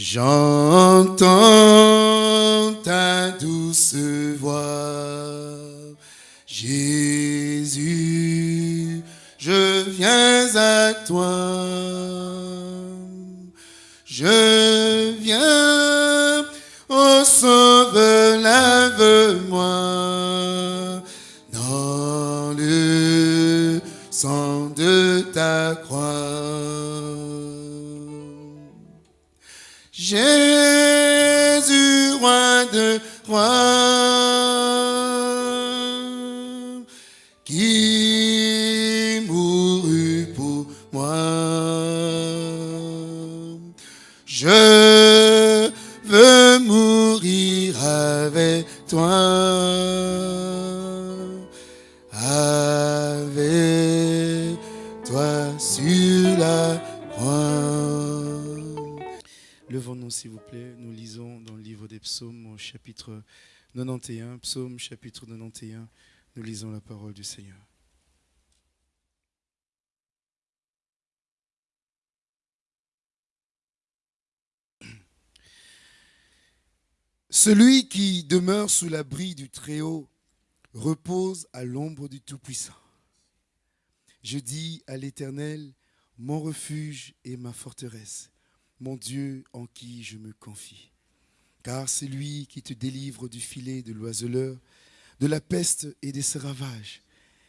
J'entends ta douce voix, Jésus, je viens à toi. Je 91. Psaume, chapitre 91. Nous lisons la parole du Seigneur. Celui qui demeure sous l'abri du Très-Haut repose à l'ombre du Tout-Puissant. Je dis à l'Éternel, mon refuge et ma forteresse, mon Dieu en qui je me confie. Car c'est lui qui te délivre du filet de l'oiseleur, de la peste et de ses ravages.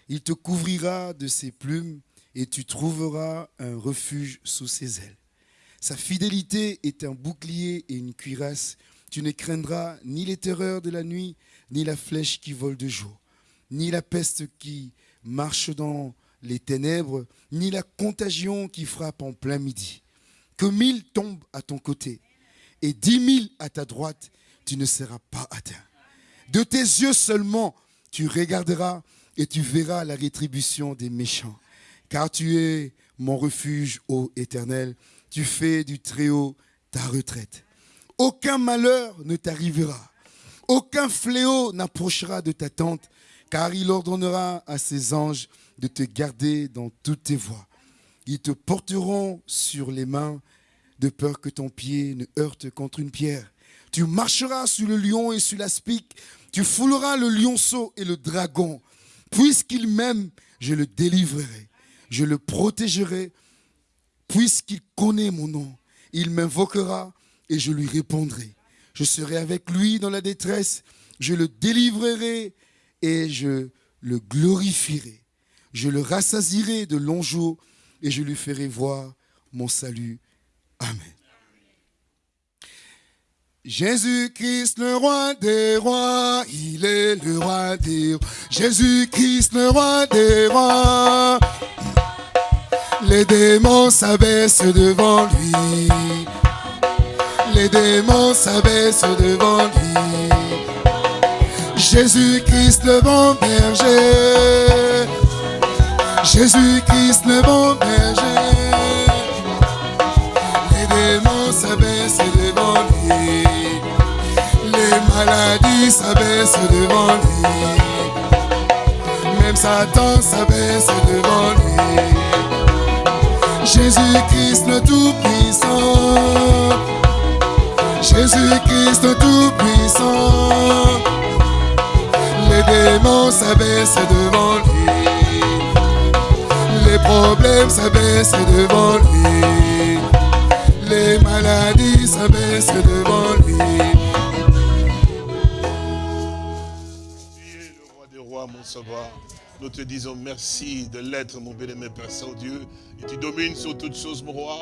Il te couvrira de ses plumes et tu trouveras un refuge sous ses ailes. Sa fidélité est un bouclier et une cuirasse. Tu ne craindras ni les terreurs de la nuit, ni la flèche qui vole de jour, ni la peste qui marche dans les ténèbres, ni la contagion qui frappe en plein midi. Que mille tombent à ton côté et dix mille à ta droite, tu ne seras pas atteint. De tes yeux seulement, tu regarderas et tu verras la rétribution des méchants. Car tu es mon refuge, ô Éternel. Tu fais du Très-Haut ta retraite. Aucun malheur ne t'arrivera. Aucun fléau n'approchera de ta tente, car il ordonnera à ses anges de te garder dans toutes tes voies. Ils te porteront sur les mains, de peur que ton pied ne heurte contre une pierre. Tu marcheras sur le lion et sur l'aspic. Tu fouleras le lionceau et le dragon. Puisqu'il m'aime, je le délivrerai. Je le protégerai. Puisqu'il connaît mon nom, il m'invoquera et je lui répondrai. Je serai avec lui dans la détresse. Je le délivrerai et je le glorifierai. Je le rassasirai de longs jours et je lui ferai voir mon salut. Amen. Jésus-Christ, le roi des rois, il est le roi des rois. Jésus-Christ, le roi des rois. Les démons s'abaissent devant lui. Les démons s'abaissent devant lui. Jésus-Christ, le bon berger. Jésus-Christ, le bon berger. Maladies s'abaissent devant lui. Même Satan s'abaisse devant lui. Jésus-Christ, le Tout-Puissant. Jésus-Christ, le Tout-Puissant. Les démons s'abaissent devant lui. Les problèmes s'abaissent devant lui. Les maladies s'abaissent devant lui. Nous te disons merci de l'être, mon bien-aimé Père Saint-Dieu. Et tu domines sur toutes choses, mon roi.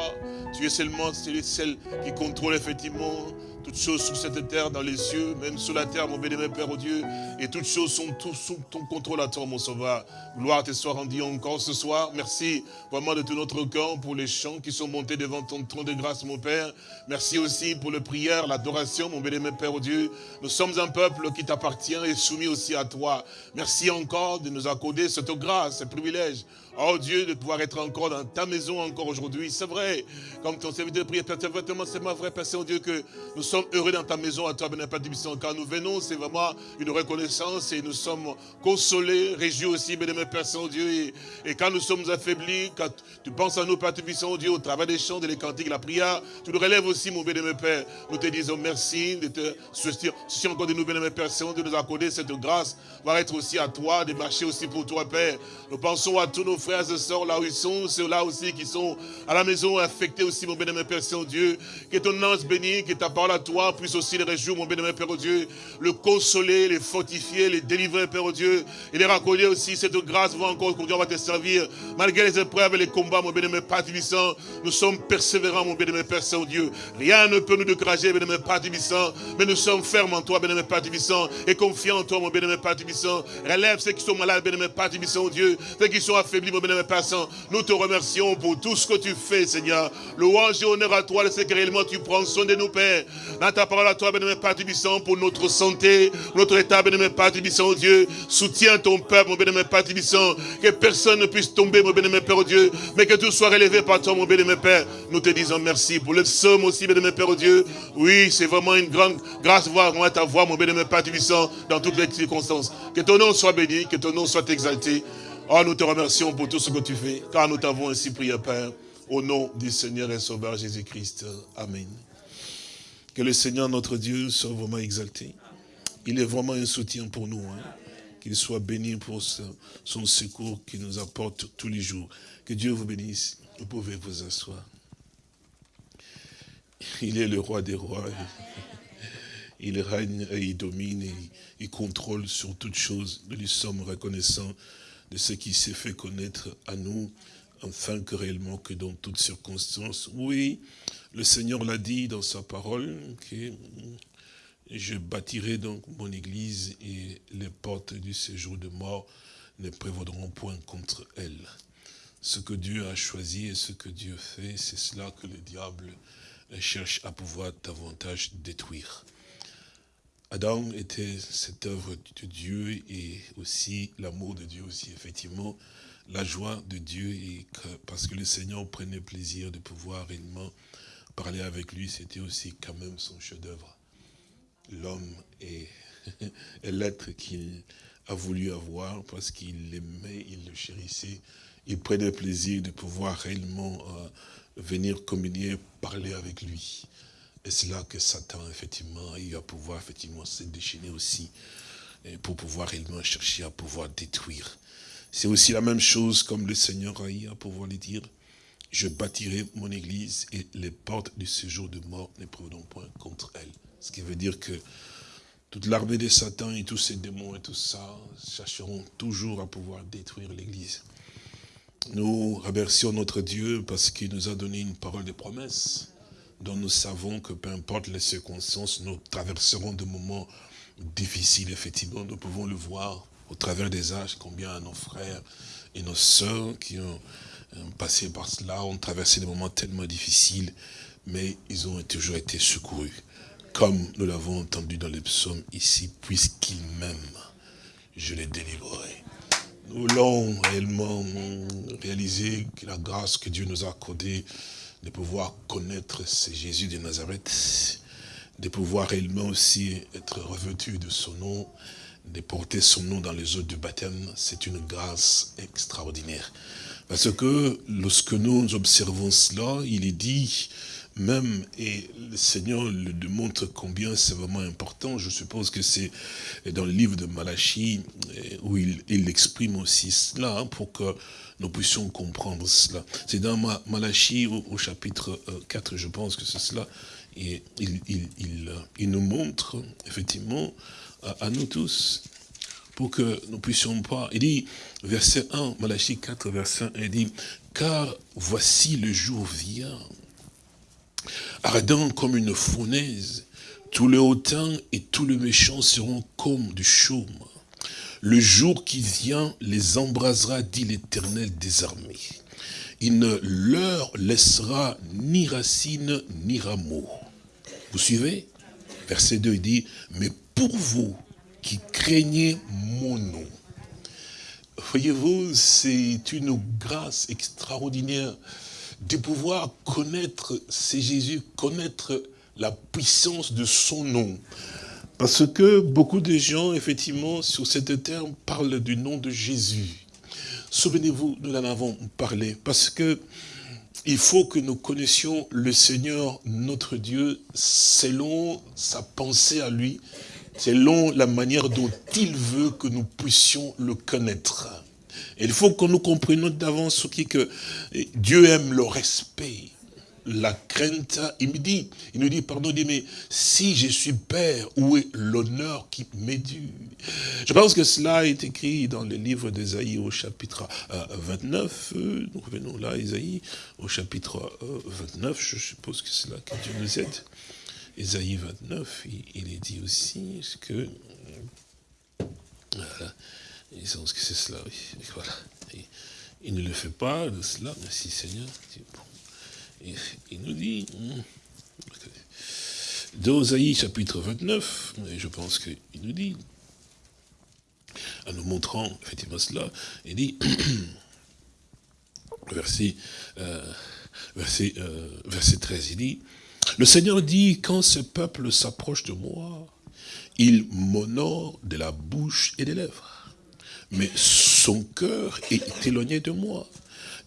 Tu es seulement celui, celle qui contrôle effectivement toutes choses sur cette terre, dans les cieux, même sous la terre, mon bien-aimé Père, oh Dieu. Et toutes choses sont tout sous ton contrôle à toi, mon sauveur. Gloire te soit rendue encore ce soir. Merci vraiment de tout notre cœur pour les chants qui sont montés devant ton trône de grâce, mon Père. Merci aussi pour les prières, l'adoration, mon bien-aimé Père, oh Dieu. Nous sommes un peuple qui t'appartient et soumis aussi à toi. Merci encore de nous accorder cette grâce, ce privilège. Oh Dieu, de pouvoir être encore dans ta maison encore aujourd'hui. C'est vrai, comme ton serviteur de prière, c'est vraiment, vrai, Père Saint-Dieu, que nous sommes heureux dans ta maison à toi, béni Père. Quand nous venons, c'est vraiment une reconnaissance et nous sommes consolés, réjouis aussi, béni Père Saint-Dieu. Et, et, quand nous sommes affaiblis, quand tu penses à nous, Père Tibissant, Dieu, au travers des chants, des cantiques, la prière, tu nous relèves aussi, mon béni Père. Nous te disons merci de te soucier encore de nous, béni Père Saint-Dieu, de nous accorder cette grâce, va être aussi à toi, de marcher aussi pour toi, Père. Nous pensons à tous nos frères et sœurs là où ils sont, ceux-là aussi qui sont à la maison affectés aussi, mon béni Père Saint-Dieu. Que ton ange béni, que ta parole à toi puisse aussi les réjouir, mon béni Père Dieu, le consoler, les fortifier, les délivrer, Père Dieu, et les raccorder aussi cette grâce va encore aujourd'hui on va te servir. Malgré les épreuves et les combats, mon béni Père Tibissant, nous sommes persévérants, mon béni Père Saint-Dieu. Rien ne peut nous décourager, béni Père Tibissant, mais nous sommes fermes en toi, béni Père Tibissant, et confiants en toi, mon béni Père Tibissant. Relève ceux qui sont malades, béni Père Tibissant, Dieu, ceux qui sont affaiblis, béni Père Saint. Nous te remercions pour tout ce que tu fais, Seigneur. Louange et honneur à toi, le que réellement tu prends soin de nous, Père. Dans ta parole à toi, béni Père Tibissant, pour notre santé, notre état, béni Père Tibissant, Dieu. Soutiens ton peuple, mon béni Père Tibissant, que personne ne puisse tomber, mon béni Père Dieu, mais que tout soit relevé par toi, mon béni Père. Nous te disons merci pour le psaume aussi, béni Père Dieu. Oui, c'est vraiment une grande grâce voir ta voix, mon béni Père Tibissant, dans toutes les circonstances. Que ton nom soit béni, que ton nom soit exalté. Oh, nous te remercions pour tout ce que tu fais, car nous t'avons ainsi prié, Père, au nom du Seigneur et Sauveur Jésus-Christ. Amen. Que le Seigneur, notre Dieu, soit vraiment exalté. Il est vraiment un soutien pour nous. Hein. Qu'il soit béni pour son secours qu'il nous apporte tous les jours. Que Dieu vous bénisse. Vous pouvez vous asseoir. Il est le roi des rois. Il règne et il domine et il contrôle sur toutes choses. Nous lui sommes reconnaissants de ce qui s'est fait connaître à nous, afin que réellement que dans toutes circonstances, oui, le Seigneur l'a dit dans sa parole, que je bâtirai donc mon église et les portes du séjour de mort ne prévaudront point contre elle. Ce que Dieu a choisi et ce que Dieu fait, c'est cela que le diable cherche à pouvoir davantage détruire. Adam était cette œuvre de Dieu et aussi l'amour de Dieu aussi, effectivement, la joie de Dieu, parce que le Seigneur prenait plaisir de pouvoir réellement parler avec lui, c'était aussi quand même son chef-d'œuvre. L'homme est, l'être qu'il a voulu avoir parce qu'il l'aimait, il le chérissait, il prenait plaisir de pouvoir réellement euh, venir communier, parler avec lui. Et c'est là que Satan, effectivement, il va pouvoir, effectivement, se déchaîner aussi pour pouvoir réellement chercher à pouvoir détruire. C'est aussi la même chose comme le Seigneur a eu à pouvoir lui dire, je bâtirai mon église et les portes du séjour de mort ne prendront point contre elle. Ce qui veut dire que toute l'armée de Satan et tous ces démons et tout ça chercheront toujours à pouvoir détruire l'église. Nous remercions notre Dieu parce qu'il nous a donné une parole de promesse dont nous savons que peu importe les circonstances, nous traverserons des moments difficiles, effectivement. Nous pouvons le voir au travers des âges, combien nos frères et nos sœurs qui ont euh, passé par cela ont traversé des moments tellement difficiles, mais ils ont toujours été secourus. Comme nous l'avons entendu dans les psaumes ici, puisqu'il m'aime, je les délivrerai. Nous l'avons réellement réalisé, que la grâce que Dieu nous a accordée, de pouvoir connaître ce Jésus de Nazareth, de pouvoir réellement aussi être revêtu de son nom, de porter son nom dans les eaux du baptême, c'est une grâce extraordinaire. Parce que lorsque nous observons cela, il est dit, même, et le Seigneur le démontre combien c'est vraiment important, je suppose que c'est dans le livre de Malachie, où il, il exprime aussi cela, hein, pour que nous puissions comprendre cela. C'est dans Malachie au, chapitre 4, euh, je pense que c'est cela, et il, nous montre effectivement à, nous tous, pour que nous puissions pas, il dit, verset 1, Malachie 4, verset 1, il dit, car voici le jour vient, ardent comme une fournaise, tout le hautain et tout le méchant seront comme du chaume. Le jour qui vient les embrasera, dit l'Éternel des armées. Il ne leur laissera ni racine ni rameau. Vous suivez? Verset 2, il dit, mais pour vous qui craignez mon nom. Voyez-vous, c'est une grâce extraordinaire de pouvoir connaître, c'est Jésus, connaître la puissance de son nom. Parce que beaucoup de gens, effectivement, sur cette terme, parlent du nom de Jésus. Souvenez-vous, nous en avons parlé, parce que il faut que nous connaissions le Seigneur, notre Dieu, selon sa pensée à lui, selon la manière dont il veut que nous puissions le connaître. il faut que nous comprenions d'avance ce qui que Dieu aime le respect la crainte, il me dit, il nous dit, pardon, il dit, mais si je suis père, où est l'honneur qui m'est dû Je pense que cela est écrit dans le livre d'Ésaïe au chapitre 29. Euh, euh, nous revenons là, Ésaïe au chapitre 29, euh, je suppose que c'est là que Dieu nous aide. Ésaïe 29, il, est dit aussi pense que. Il, ne le fait pas de cela, merci Seigneur il nous dit, hmm, dans chapitre 29, je pense qu'il nous dit, en nous montrant effectivement cela, il dit, verset, euh, verset, euh, verset 13, il dit, le Seigneur dit, quand ce peuple s'approche de moi, il m'honore de la bouche et des lèvres, mais son cœur est éloigné de moi.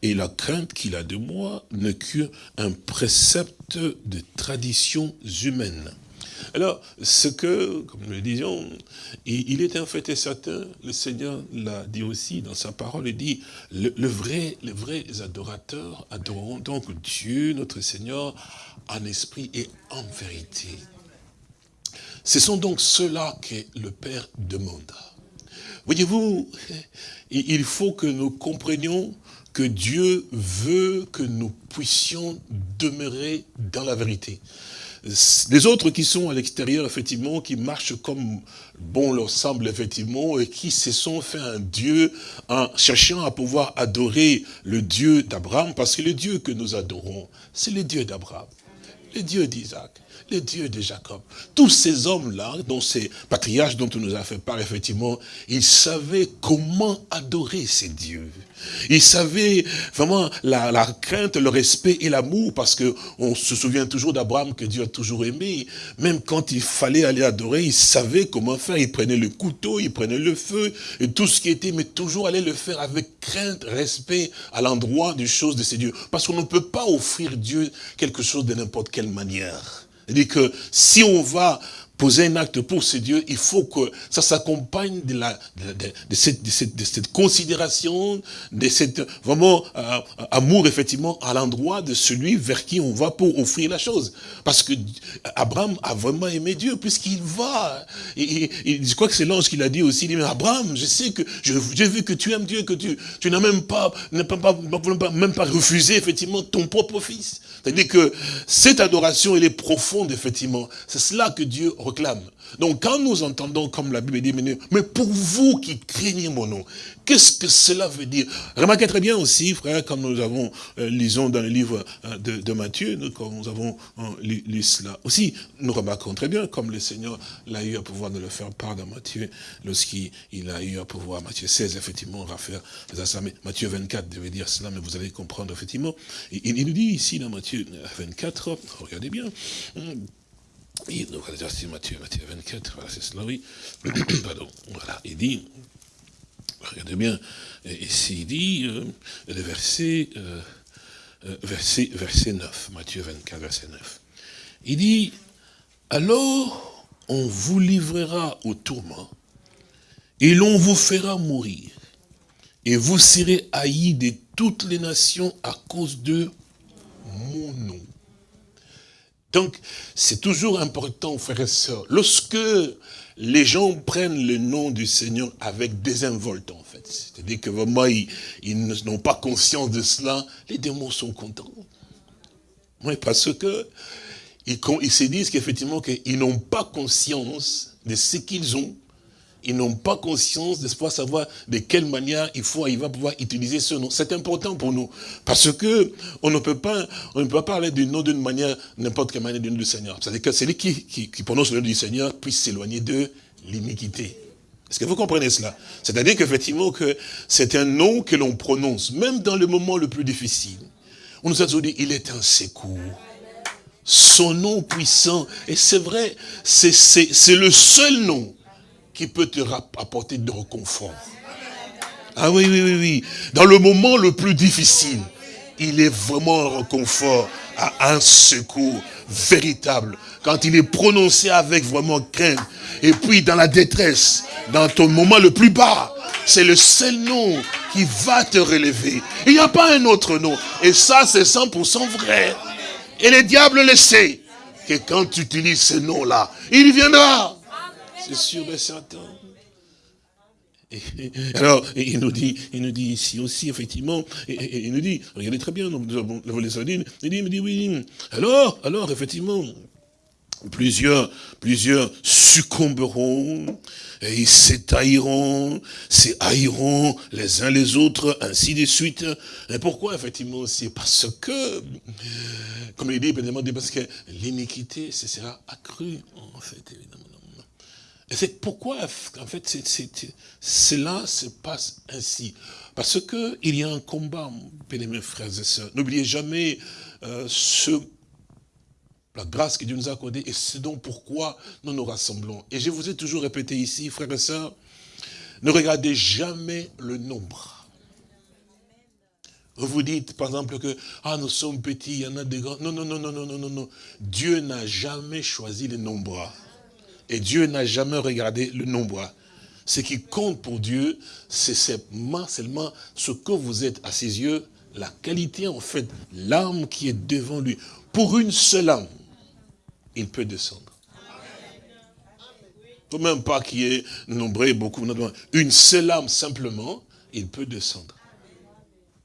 Et la crainte qu'il a de moi n'est qu'un précepte de traditions humaines. Alors, ce que, comme nous le disions, il est en fait et certain, le Seigneur l'a dit aussi dans sa parole, il dit, le, vrai, les vrais adorateurs adoreront donc Dieu, notre Seigneur, en esprit et en vérité. Ce sont donc ceux-là que le Père demande. Voyez-vous, il faut que nous comprenions que Dieu veut que nous puissions demeurer dans la vérité. Les autres qui sont à l'extérieur, effectivement, qui marchent comme bon leur semble, effectivement, et qui se sont fait un Dieu en cherchant à pouvoir adorer le Dieu d'Abraham, parce que le Dieu que nous adorons, c'est le Dieu d'Abraham, le Dieu d'Isaac, le Dieu de Jacob. Tous ces hommes-là, dont ces patriarches dont on nous a fait part, effectivement, ils savaient comment adorer ces dieux. Ils savaient vraiment la, la crainte, le respect et l'amour, parce que on se souvient toujours d'Abraham que Dieu a toujours aimé. Même quand il fallait aller adorer, il savait comment faire. Il prenait le couteau, il prenait le feu, et tout ce qui était, mais toujours aller le faire avec crainte, respect à l'endroit des choses de ces dieux. Parce qu'on ne peut pas offrir Dieu quelque chose de n'importe quelle manière. C'est-à-dire que si on va poser un acte pour ce Dieu, il faut que ça s'accompagne de, la, de, cette, de, cette, considération, de cette vraiment euh, amour effectivement à l'endroit de celui vers qui on va pour offrir la chose. Parce que Abraham a vraiment aimé Dieu puisqu'il va. Je crois que c'est l'ange qui l'a dit aussi. Il dit, mais Abraham, je sais que j'ai vu que tu aimes Dieu, que tu, tu n'as même pas, pas, pas, même pas refusé effectivement ton propre fils. C'est-à-dire que cette adoration, elle est profonde effectivement. C'est cela que Dieu Donc quand nous entendons, comme la Bible dit, mais pour vous qui craignez mon nom, qu'est-ce que cela veut dire? Remarquez très bien aussi, frère, quand nous avons, euh, lisons dans le livre euh, de, Matthieu, nous, nous avons euh, lu, cela aussi, nous remarquons très bien, comme le Seigneur l'a eu à pouvoir de le faire part dans Matthieu, lorsqu'il a eu à pouvoir, Matthieu 16, effectivement, on va faire mais Matthieu 24 devait dire cela, mais vous allez comprendre, effectivement. Il, il nous dit ici, dans Matthieu 24, regardez bien, il, c'est Matthieu, Matthieu 24, voilà, c'est cela, oui. Pardon, voilà, il dit, regardez bien, ici il dit, euh, le verset, euh, euh, verset, verset 9, Matthieu 24, verset 9. Il dit, alors on vous livrera au tourment, et l'on vous fera mourir, et vous serez haïs de toutes les nations à cause de mon nom. Donc, c'est toujours important, frères et sœurs, lorsque les gens prennent le nom du Seigneur avec désinvolte, en fait, c'est-à-dire que vraiment, ils, n'ont pas conscience de cela, les démons sont contents. Oui, parce que ils, se disent qu'effectivement, qu'ils n'ont pas conscience de ce qu'ils ont, ils n'ont pas conscience de savoir de quelle manière il faut, il va pouvoir utiliser ce nom. C'est important pour nous. Parce que on ne peut pas, on ne peut pas parler du nom d'une manière, n'importe quelle manière du nom du Seigneur. C'est-à-dire que celui qui, qui, qui prononce le nom du Seigneur puisse s'éloigner de l'iniquité. Est-ce que vous comprenez cela? C'est-à-dire qu'effectivement, que c'est un nom que l'on prononce, même dans le moment le plus difficile. On nous a dit, il est un secours son nom puissant. Et c'est vrai, c'est le seul nom qui peut te apporter de réconfort. Ah oui, oui, oui, oui. Dans le moment le plus difficile, il est vraiment un réconfort, un secours véritable. Quand il est prononcé avec vraiment crainte. Et puis dans la détresse, dans ton moment le plus bas, c'est le seul nom qui va te relever. Il n'y a pas un autre nom. Et ça, c'est 100% vrai. Et le diable le sait. Que quand tu utilises ce nom-là, il viendra. C'est sûr et certain. alors, il nous dit, il nous dit ici aussi, effectivement, et, il nous dit, regardez très bien, nous avons les il dit, il me dit, oui, alors, alors, effectivement, plusieurs, plusieurs succomberont, et ils s'étailleront, s'haïront les uns les autres, ainsi de suite. Et pourquoi, effectivement, C'est parce que, comme il dit, parce que l'iniquité, ce sera accru, en fait, évidemment. C'est pourquoi, en fait, cela se passe ainsi. Parce qu'il y a un combat, mes frères et sœurs. N'oubliez jamais euh, ce la grâce que Dieu nous a accordée, et c'est donc pourquoi nous nous rassemblons. Et je vous ai toujours répété ici, frères et sœurs, ne regardez jamais le nombre. Vous dites, par exemple, que ah, nous sommes petits, il y en a des grands. Non, non, non, non, non, non, non. Dieu n'a jamais choisi le nombre. Et Dieu n'a jamais regardé le nombre. Ce qui compte pour Dieu, c'est seulement ce que vous êtes à ses yeux, la qualité, en fait, l'âme qui est devant lui. Pour une seule âme, il peut descendre. Faut même pas qu'il y ait nombreux, beaucoup, une seule âme simplement, il peut descendre.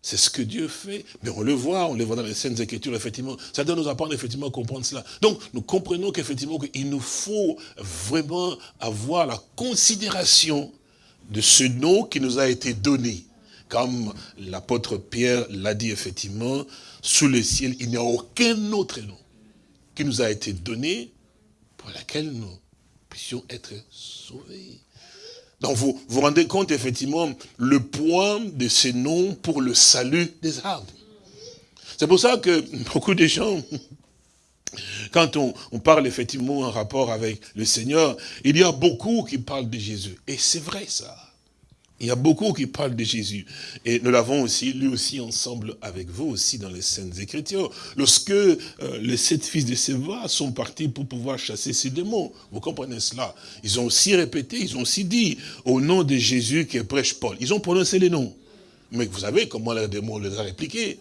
C'est ce que Dieu fait. Mais on le voit, on le voit dans les scènes Écritures, effectivement. Ça doit nous apprendre effectivement à comprendre cela. Donc, nous comprenons qu'effectivement, il nous faut vraiment avoir la considération de ce nom qui nous a été donné. Comme l'apôtre Pierre l'a dit effectivement, sous le ciel, il n'y a aucun autre nom qui nous a été donné pour laquelle nous puissions être sauvés. Donc vous vous rendez compte effectivement le poids de ces noms pour le salut des âmes. C'est pour ça que beaucoup de gens, quand on, on, parle effectivement en rapport avec le Seigneur, il y a beaucoup qui parlent de Jésus. Et c'est vrai ça. Il y a beaucoup qui parlent de Jésus. Et nous l'avons aussi, lu aussi ensemble avec vous aussi dans les Saintes Écritures. Lorsque euh, les sept fils de Séva sont partis pour pouvoir chasser ces démons, vous comprenez cela? Ils ont aussi répété, ils ont aussi dit, au nom de Jésus qui prêche Paul. Ils ont prononcé les noms. Mais vous savez comment les démons les a répliqués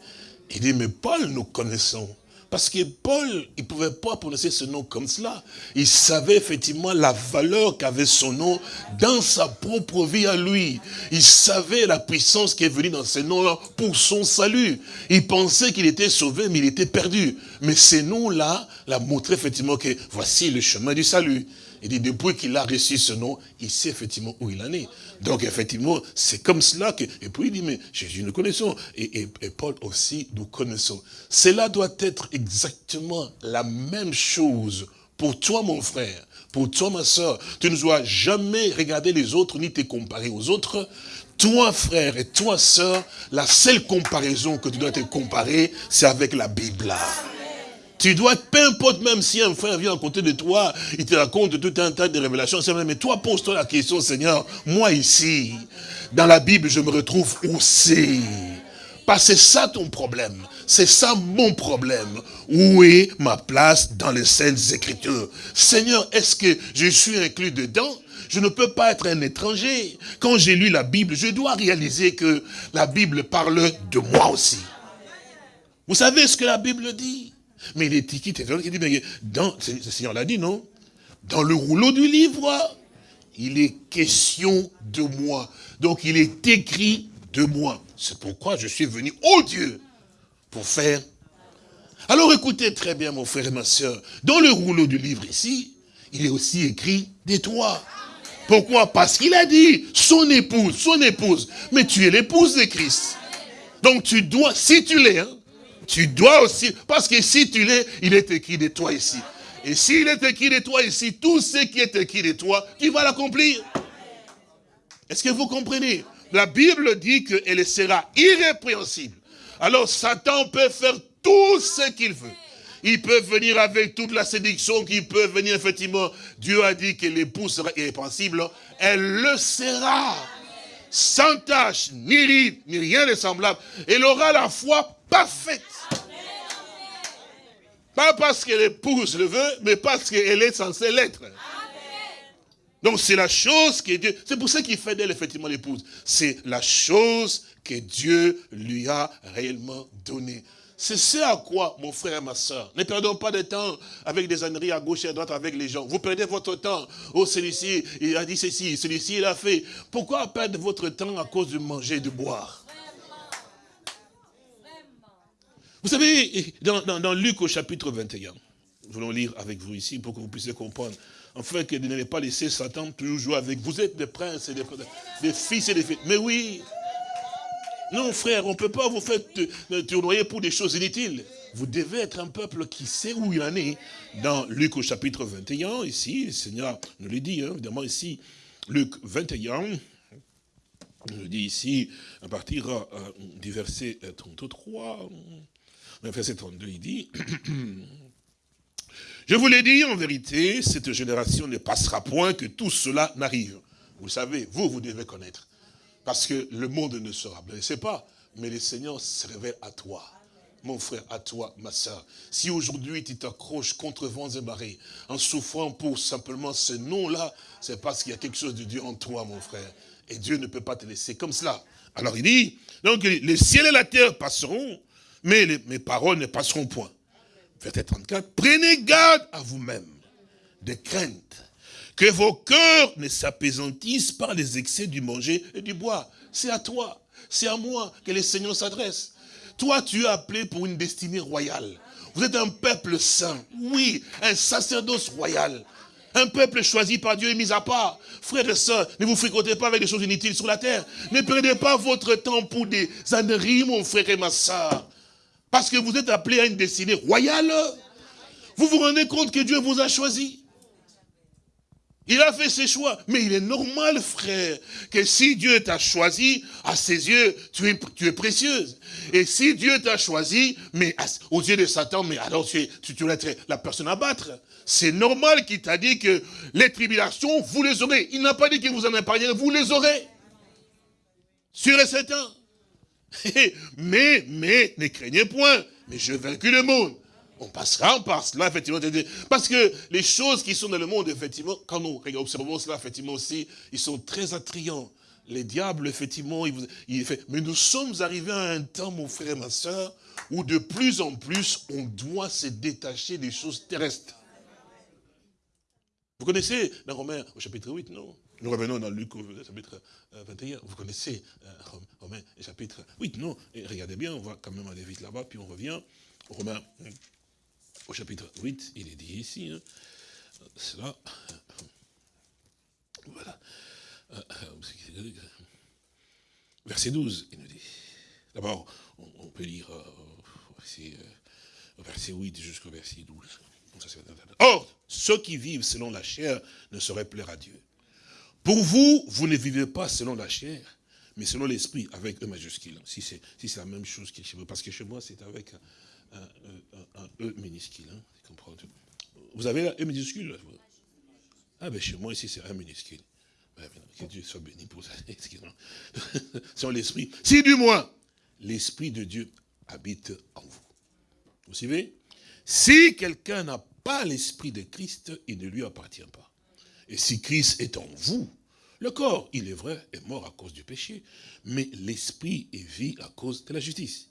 Il dit, mais Paul, nous connaissons. Parce que Paul, il ne pouvait pas prononcer ce nom comme cela. Il savait effectivement la valeur qu'avait son nom dans sa propre vie à lui. Il savait la puissance qui est venue dans ce nom-là pour son salut. Il pensait qu'il était sauvé, mais il était perdu. Mais ces noms-là l'a montré effectivement que voici le chemin du salut. Il dit, depuis qu'il a reçu ce nom, il sait effectivement où il en est. Donc, effectivement, c'est comme cela que... Et puis, il dit, mais Jésus, nous connaissons. Et, Paul aussi, nous connaissons. Cela doit être exactement la même chose pour toi, mon frère, pour toi, ma soeur. Tu ne dois jamais regarder les autres, ni te comparer aux autres. Toi, frère, et toi, sœur, la seule comparaison que tu dois te comparer, c'est avec la Bible. Tu dois, peu importe même si un frère vient à côté de toi, il te raconte tout un tas de révélations, mais toi pose-toi la question, Seigneur, moi ici, dans la Bible, je me retrouve aussi. Parce que c'est ça ton problème. C'est ça mon problème. Où est ma place dans les Saintes Écritures? Seigneur, est-ce que je suis inclus dedans? Je ne peux pas être un étranger. Quand j'ai lu la Bible, je dois réaliser que la Bible parle de moi aussi. Vous savez ce que la Bible dit? Mais qui dit, mais dans, le Seigneur l'a dit, non? Dans le rouleau du livre, il est question de moi. Donc il est écrit de moi. C'est pourquoi je suis venu, oh Dieu, pour faire. Alors écoutez très bien, mon frère et ma soeur. Dans le rouleau du livre ici, il est aussi écrit de toi. Pourquoi? Parce qu'il a dit, son épouse, son épouse. Mais tu es l'épouse de Christ. Donc tu dois, si tu l'es, hein, tu dois aussi, parce que si tu l'es, il est écrit de toi ici. Et s'il est écrit de toi ici, tout ce qui est écrit de toi, tu vas l'accomplir. Est-ce que vous comprenez? La Bible dit qu'elle sera irrépréhensible. Alors Satan peut faire tout ce qu'il veut. il peut venir avec toute la séduction qui peut venir, effectivement. Dieu a dit que l'épouse sera irrépensible, elle le sera. Sans tâche, ni ride, ni rien de semblable. Elle aura la foi parfaite. Pas parce que l'épouse le veut, mais parce qu'elle est censée l'être. Donc c'est la chose que Dieu... C'est pour ça qu'il fait d'elle effectivement l'épouse. C'est la chose que Dieu lui a réellement donnée. C'est ce à quoi, mon frère et ma soeur, ne perdons pas de temps avec des âneries à gauche et à droite avec les gens. Vous perdez votre temps. Oh, celui-ci, il a dit ceci, celui-ci, il a fait. Pourquoi perdre votre temps à cause de manger et de boire? Vous savez, dans, Luc au chapitre 21, nous voulons lire avec vous ici pour que vous puissiez comprendre. En fait, que vous n'allez pas laisser Satan toujours jouer avec vous. Vous êtes des princes et des, fils et des filles. Mais oui, non, frère, on ne peut pas vous faire tournoyer pour des choses inutiles. Vous devez être un peuple qui sait où il en est. Dans Luc au chapitre 21, ici, le Seigneur nous le dit, hein, évidemment ici, Luc 21, il nous dit ici, à partir euh, du verset 33, euh, verset 32, il dit, Je vous l'ai dit, en vérité, cette génération ne passera point que tout cela n'arrive. Vous savez, vous, vous devez connaître. Parce que le monde ne sera blessé pas, mais le Seigneur se révèle à toi. Mon frère, à toi, ma soeur. Si aujourd'hui tu t'accroches contre vents et marées, en souffrant pour simplement ce nom-là, c'est parce qu'il y a quelque chose de Dieu en toi, mon frère. Et Dieu ne peut pas te laisser comme cela. Alors il dit, donc le ciel et la terre passeront, mais mes paroles ne passeront point. Verset 34, prenez garde à vous-même de crainte que vos cœurs ne s'apaisantissent par les excès du manger et du bois. C'est à toi, c'est à moi que le Seigneur s'adresse. Toi, tu es appelé pour une destinée royale. Vous êtes un peuple saint. Oui, un sacerdoce royal. Un peuple choisi par Dieu et mis à part. Frères et sœurs, ne vous fréquentez pas avec des choses inutiles sur la terre. Ne perdez pas votre temps pour des âneries, mon frère et ma soeur. Parce que vous êtes appelé à une destinée royale. Vous vous rendez compte que Dieu vous a choisi il a fait ses choix. Mais il est normal, frère, que si Dieu t'a choisi, à ses yeux, tu es, tu es précieuse. Et si Dieu t'a choisi, mais aux yeux de Satan, mais alors tu, es, tu, tu être la personne à battre. C'est normal qu'il t'a dit que les tribulations, vous les aurez. Il n'a pas dit que vous en épargnerez, vous les aurez. Sûr et certain. mais, mais, ne craignez point, mais je vaincu le monde on passera par cela, effectivement. Parce que les choses qui sont dans le monde, effectivement, quand nous observons cela, effectivement aussi, ils sont très attrayants. Les diables, effectivement, il, fait. Mais nous sommes arrivés à un temps, mon frère et ma soeur, où de plus en plus, on doit se détacher des choses terrestres. Vous connaissez dans Romains, au chapitre 8, non? Nous revenons dans Luc, au chapitre 21. Euh, Vous connaissez euh, Romains, chapitre 8, non? Regardez bien, on va quand même aller vite là-bas, puis on revient. Romains au chapitre 8, il est dit ici, hein, cela, voilà, verset 12, il nous dit, d'abord, on, peut lire euh, euh, verset 8 jusqu'au verset 12. Or, ceux qui vivent selon la chair ne sauraient plaire à Dieu. Pour vous, vous ne vivez pas selon la chair, mais selon l'esprit, avec E majuscule. Si c'est si la même chose que chez vous, parce que chez moi, c'est avec un, E minuscule. Hein, vous avez un E minuscule Ah ben chez moi ici c'est un minuscule. Ben, que Dieu soit béni pour ça. Sur l'esprit. Si du moins, l'esprit de Dieu habite en vous. Vous suivez? Si quelqu'un n'a pas l'esprit de Christ, il ne lui appartient pas. Et si Christ est en vous, le corps, il est vrai, est mort à cause du péché, mais l'esprit est vie à cause de la justice.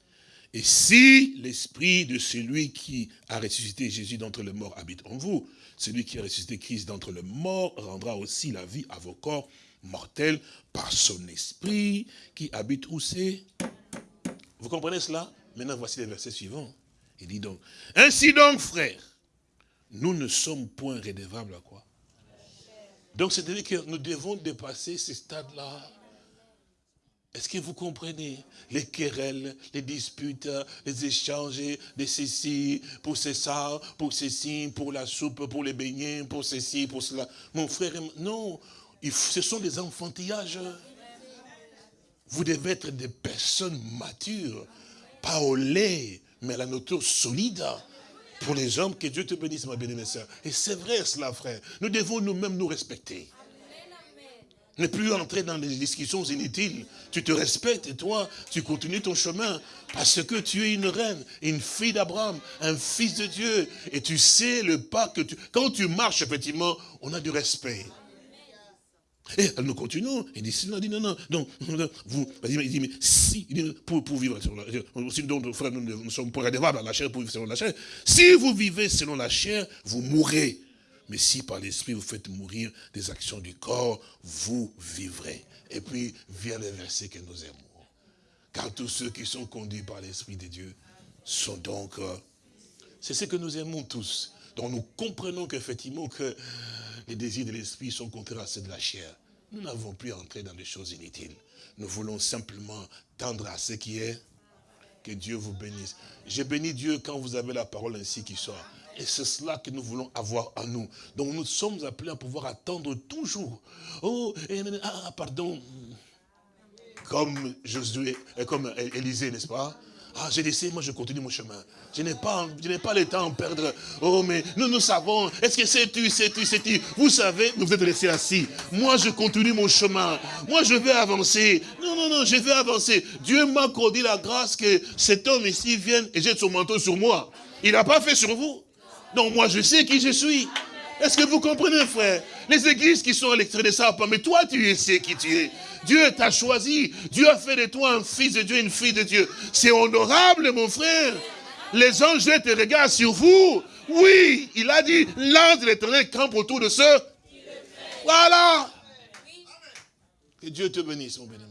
Et si l'esprit de celui qui a ressuscité Jésus d'entre les morts habite en vous, celui qui a ressuscité Christ d'entre les morts rendra aussi la vie à vos corps mortels par son esprit qui habite où c'est Vous comprenez cela? Maintenant, voici les versets suivants. Il dit donc, ainsi donc, frères, nous ne sommes point redevables à quoi? Donc, c'est-à-dire que nous devons dépasser ce stade-là est-ce que vous comprenez? Les querelles, les disputes, les échanges de ceci, pour ça, pour ceci, pour la soupe, pour les beignets, pour ceci, pour cela. Mon frère, non, ce sont des enfantillages. Vous devez être des personnes matures, pas au lait, mais à la nourriture solide pour les hommes, que Dieu te bénisse, ma bien-aimée. Et c'est vrai cela, frère. Nous devons nous-mêmes nous respecter. Ne plus entrer dans des discussions inutiles. Tu te respectes et toi, tu continues ton chemin. Parce que tu es une reine, une fille d'Abraham, un fils de Dieu. Et tu sais le pas que tu... Quand tu marches, effectivement, on a du respect. Et nous continuons. Il dit, non, dit non, non. Donc, vous, il dit, mais si, pour, pour vivre selon la chair, donc, frère, nous, nous sommes pour dans la chair, pour vivre selon la chair. Si vous vivez selon la chair, vous mourrez. Mais si par l'esprit vous faites mourir des actions du corps, vous vivrez. Et puis vient le verset que nous aimons. Car tous ceux qui sont conduits par l'esprit de Dieu sont donc... Euh, c'est ce que nous aimons tous. Donc nous comprenons qu'effectivement que les désirs de l'esprit sont contraires à ceux de la chair. Nous n'avons plus à entrer dans des choses inutiles. Nous voulons simplement tendre à ce qui est. Que Dieu vous bénisse. J'ai béni Dieu quand vous avez la parole ainsi qui sort. Et c'est cela que nous voulons avoir en nous. Donc nous sommes appelés à pouvoir attendre toujours. Oh, ah, pardon. Comme Josué, comme Élisée, n'est-ce pas? Ah, j'ai laissé, moi je continue mon chemin. Je n'ai pas, je n'ai pas le temps de perdre. Oh, mais nous, nous savons. Est-ce que c'est tu, c'est tu, c'est tu Vous savez, vous êtes laissé assis. Moi, je continue mon chemin. Moi, je vais avancer. Non, non, non, je vais avancer. Dieu m'a accordé la grâce que cet homme ici vienne et jette son manteau sur moi. Il n'a pas fait sur vous. Donc moi, je sais qui je suis. Est-ce que vous comprenez, frère? Les églises qui sont à l'extérieur de ça, mais toi, tu sais qui tu es. Dieu t'a choisi. Dieu a fait de toi un fils de Dieu, une fille de Dieu. C'est honorable, mon frère. Les anges te regardent sur vous. Oui, il a dit, l'ange de l'éternel campe autour de ceux. Voilà. Que Dieu te bénisse, mon bien-aimé.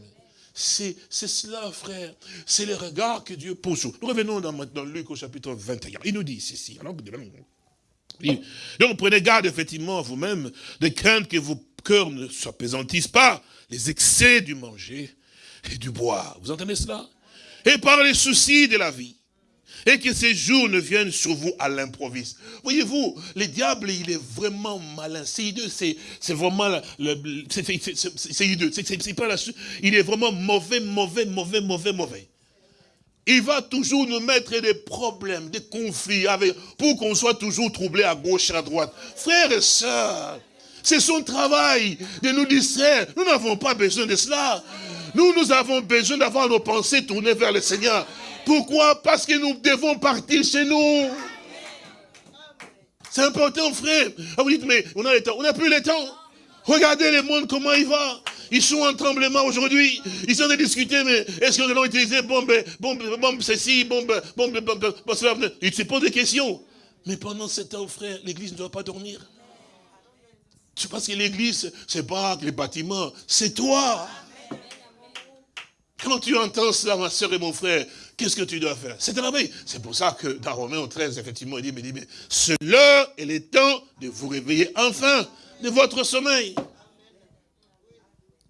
C'est cela, frère. C'est le regard que Dieu pose. Nous revenons dans, dans Luc au chapitre 21. Il nous dit ceci. Alors, donc prenez garde effectivement à vous-même de craindre que vos cœurs ne s'apaisantissent pas les excès du manger et du boire. Vous entendez cela? Et par les soucis de la vie. Et que ces jours ne viennent sur vous à l'improviste. Voyez-vous, le diable, il est vraiment malin. C'est hideux, c'est vraiment... C'est hideux, c'est pas la Il est vraiment mauvais, mauvais, mauvais, mauvais, mauvais. Il va toujours nous mettre des problèmes, des conflits, pour qu'on soit toujours troublé à gauche et à droite. Frères et sœurs, c'est son travail de nous distraire. Nous n'avons pas besoin de cela. Nous, nous avons besoin d'avoir nos pensées tournées vers le Seigneur. Pourquoi? Parce que nous devons partir chez nous. C'est important, frère. Ah, vous dites, mais on a le temps. On n'a plus le temps. Regardez le monde, comment il va. Ils sont en tremblement aujourd'hui. Ils sont en train de discuter, mais est-ce que nous allons utiliser bombe, bombe, bombe ceci, bombe, bombe, bombe, bombe, cela? Ils se posent des questions. Mais pendant ce temps, frère, l'église ne doit pas dormir. Tu penses que l'église, c'est pas les bâtiments, c'est toi. Quand tu entends cela, ma soeur et mon frère, qu'est-ce que tu dois faire? C'est travailler. C'est pour ça que dans Romains 13, effectivement, il dit, mais, mais c'est l'heure et le temps de vous réveiller enfin de votre sommeil.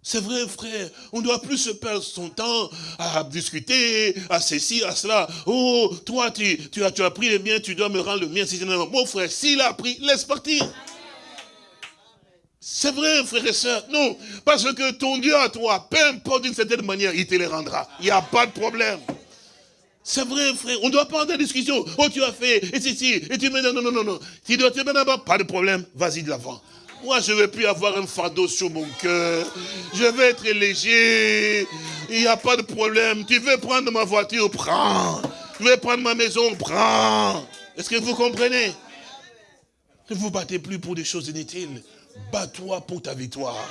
C'est vrai, frère, on ne doit plus se perdre son temps à discuter, à ceci, à cela. Oh, toi, tu, as, pris le mien, tu dois me rendre le mien. Mon frère, s'il a pris, laisse partir. C'est vrai, frère et soeur. Non, parce que ton Dieu à toi, peu importe d'une certaine manière, il te les rendra. Il n'y a pas de problème. C'est vrai, frère. On ne doit pas avoir de discussion. Oh, tu as fait, et ceci, et tu me non, non, non, non, non. Tu dois te mettre d'abord, pas de problème. Vas-y de l'avant. Moi, je ne veux plus avoir un fardeau sur mon cœur. Je vais être léger. Il n'y a pas de problème. Tu veux prendre ma voiture, prends. Tu veux prendre ma maison, prends. Est-ce que vous comprenez? Ne vous battez plus pour des choses inutiles. Bats-toi pour ta victoire.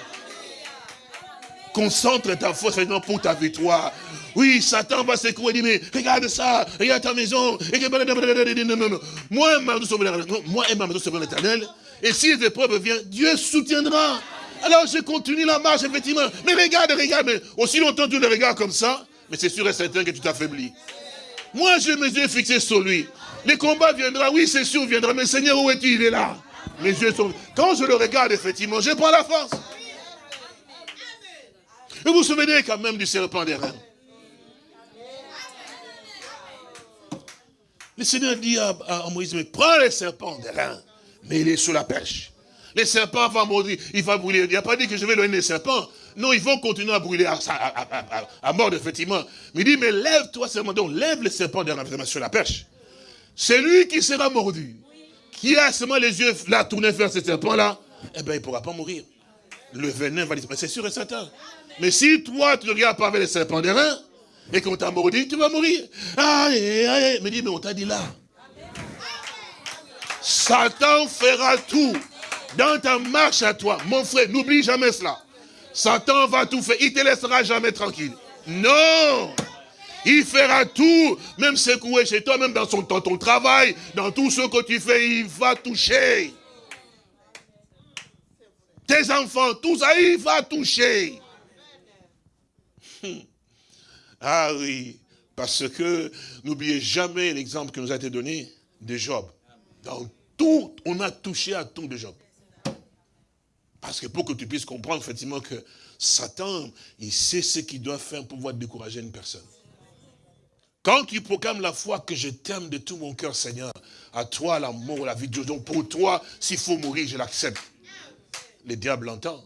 Concentre ta force pour ta victoire. Oui, Satan va secouer et dire, mais regarde ça, regarde ta maison. Non, non, non. Moi, moi et ma maison l'éternel. Et si les épreuves viennent, Dieu soutiendra. Alors je continue la marche, effectivement. Mais regarde, regarde, mais aussi longtemps tu le regardes comme ça, mais c'est sûr et certain que tu t'affaiblis. Moi, j'ai mes yeux fixés sur lui. Les combats viendront, oui, c'est sûr, viendra. Mais Seigneur, où es-tu? Il est là. Mes yeux sont... Quand je le regarde, effectivement, je prends la force. Et vous vous souvenez quand même du serpent des reins? Le Seigneur dit à, Moïse, mais prends le serpent des reins, mais il est sous la perche. Les serpents vont mourir, il va brûler. Il n'a pas dit que je vais donner les serpents. Non, ils vont continuer à brûler à, mort, effectivement. Mais il dit, mais lève-toi seulement, donc lève le serpent des reins sur la perche. celui qui sera mordu, qui a seulement les yeux là tournés vers ce serpent-là, eh bien, il ne pourra pas mourir. Le venin va disparaître. C'est sûr et certain. Mais si toi, tu ne regardes pas avec les serpents des reins, et qu'on t'a mordu, tu vas mourir. Aïe, aïe, me dit, mais on t'a dit là. Satan fera tout dans ta marche à toi. Mon frère, n'oublie jamais cela. Satan va tout faire. Il te laissera jamais tranquille. Non il fera tout, même secouer chez toi, même dans, son, dans ton travail, dans tout ce que tu fais, il va toucher. Tes enfants, tout ça, il va toucher. Ah oui, parce que n'oubliez jamais l'exemple qui nous a été donné de Job. Dans tout, on a touché à tout de Job. Parce que pour que tu puisses comprendre effectivement que Satan, il sait ce qu'il doit faire pour pouvoir décourager une personne. Quand tu proclames la foi que je t'aime de tout mon cœur, Seigneur, à toi la mort, la vie de Dieu, donc pour toi, s'il faut mourir, je l'accepte. Le diable entend.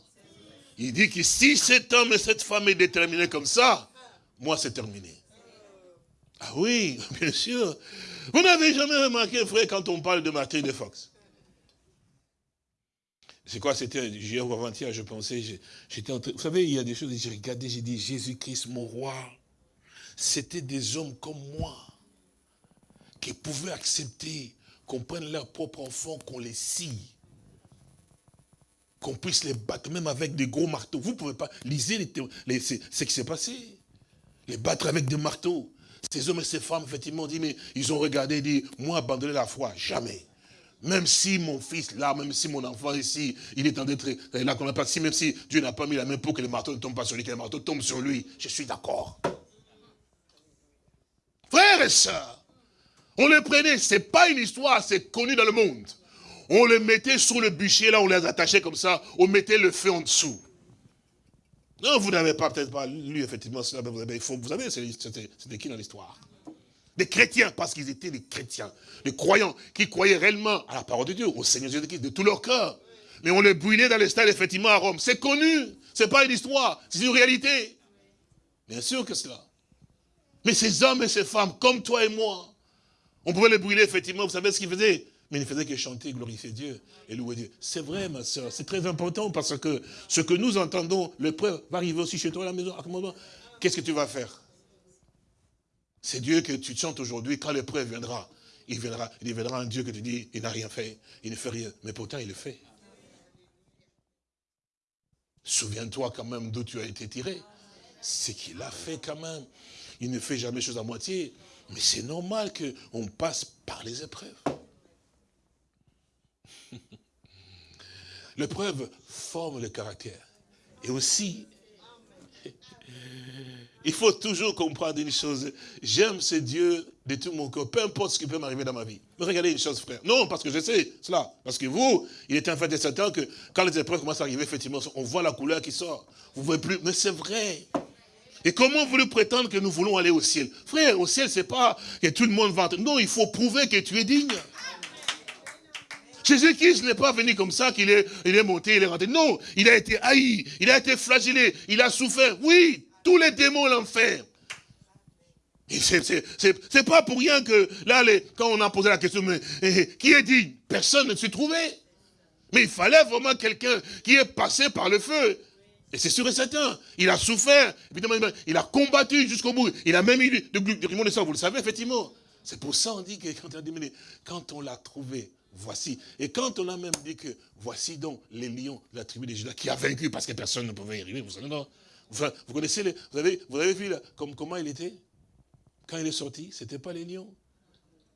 Il dit que si cet homme et cette femme est déterminé comme ça, moi c'est terminé. Ah oui, bien sûr. Vous n'avez jamais remarqué, frère, quand on parle de Martin de Fox c'est quoi, c'était hier avant-hier, je pensais, j'étais en train, vous savez, il y a des choses, j'ai regardé, j'ai dit, Jésus-Christ, mon roi, c'était des hommes comme moi, qui pouvaient accepter qu'on prenne leur propre enfant, qu'on les scie, qu'on puisse les battre, même avec des gros marteaux. Vous ne pouvez pas, lisez les, ce qui s'est passé, les battre avec des marteaux. Ces hommes et ces femmes, effectivement, dit, mais ils ont regardé et dit, moi, abandonner la foi, jamais. Même si mon fils, là, même si mon enfant ici, il est en détresse, là qu'on n'a pas, si même si Dieu n'a pas mis la main pour que les marteaux ne tombent pas sur lui, que les marteaux tombent sur lui, je suis d'accord. Frères et sœurs, on les prenait, c'est pas une histoire, c'est connu dans le monde. On les mettait sur le bûcher, là, on les attachait comme ça, on mettait le feu en dessous. Non, vous n'avez pas peut-être pas lu effectivement cela, mais vous avez, vous savez, c'était qui dans l'histoire? Des chrétiens, parce qu'ils étaient des chrétiens, des croyants, qui croyaient réellement à la parole de Dieu, au Seigneur Jésus-Christ, de tout leur cœur. Mais on les brûlait dans les stades, effectivement, à Rome. C'est connu, c'est pas une histoire, c'est une réalité. Bien sûr que cela. Mais ces hommes et ces femmes, comme toi et moi, on pouvait les brûler, effectivement, vous savez ce qu'ils faisaient? Mais il ne faisait que chanter, glorifier Dieu et louer Dieu. C'est vrai, ma soeur, c'est très important parce que ce que nous entendons, l'épreuve va arriver aussi chez toi à la maison. Qu'est-ce que tu vas faire? C'est Dieu que tu chantes aujourd'hui, quand l'épreuve viendra, il viendra, il viendra un Dieu que tu dis, il n'a rien fait, il ne fait rien, mais pourtant il le fait. Souviens-toi quand même d'où tu as été tiré. C'est qu'il a fait quand même. Il ne fait jamais chose à moitié. Mais c'est normal qu'on passe par les épreuves. L'épreuve forme le caractère. Et aussi, il faut toujours comprendre une chose. J'aime ce Dieu de tout mon cœur, peu importe ce qui peut m'arriver dans ma vie. Mais regardez une chose, frère. Non, parce que je sais cela. Parce que vous, il est un fait certain que quand les épreuves commencent à arriver, effectivement, on voit la couleur qui sort. Vous ne voyez plus. Mais c'est vrai. Et comment voulez prétendre que nous voulons aller au ciel? Frère, au ciel, c'est pas que tout le monde va... Non, il faut prouver que tu es digne. Jésus-Christ n'est pas venu comme ça, qu'il est, il est monté, il est rentré. Non, il a été haï, il a été flagellé, il a souffert. Oui, tous les démons fait. C'est pas pour rien que là, quand on a posé la question, mais eh, qui est dit Personne ne s'est trouvé. Mais il fallait vraiment quelqu'un qui est passé par le feu. Et c'est sûr et certain. Il a souffert. Il a combattu jusqu'au bout. Il a même eu de, de, de sang. Vous le savez, effectivement. C'est pour ça qu'on dit que quand on l'a trouvé, voici. Et quand on a même dit que voici donc les lions de la tribu de Judas qui a vaincu parce que personne ne pouvait y arriver, vous savez, non vous, connaissez, les, vous, avez, vu comme, comment il était? Quand il est sorti, ce n'était pas les lions.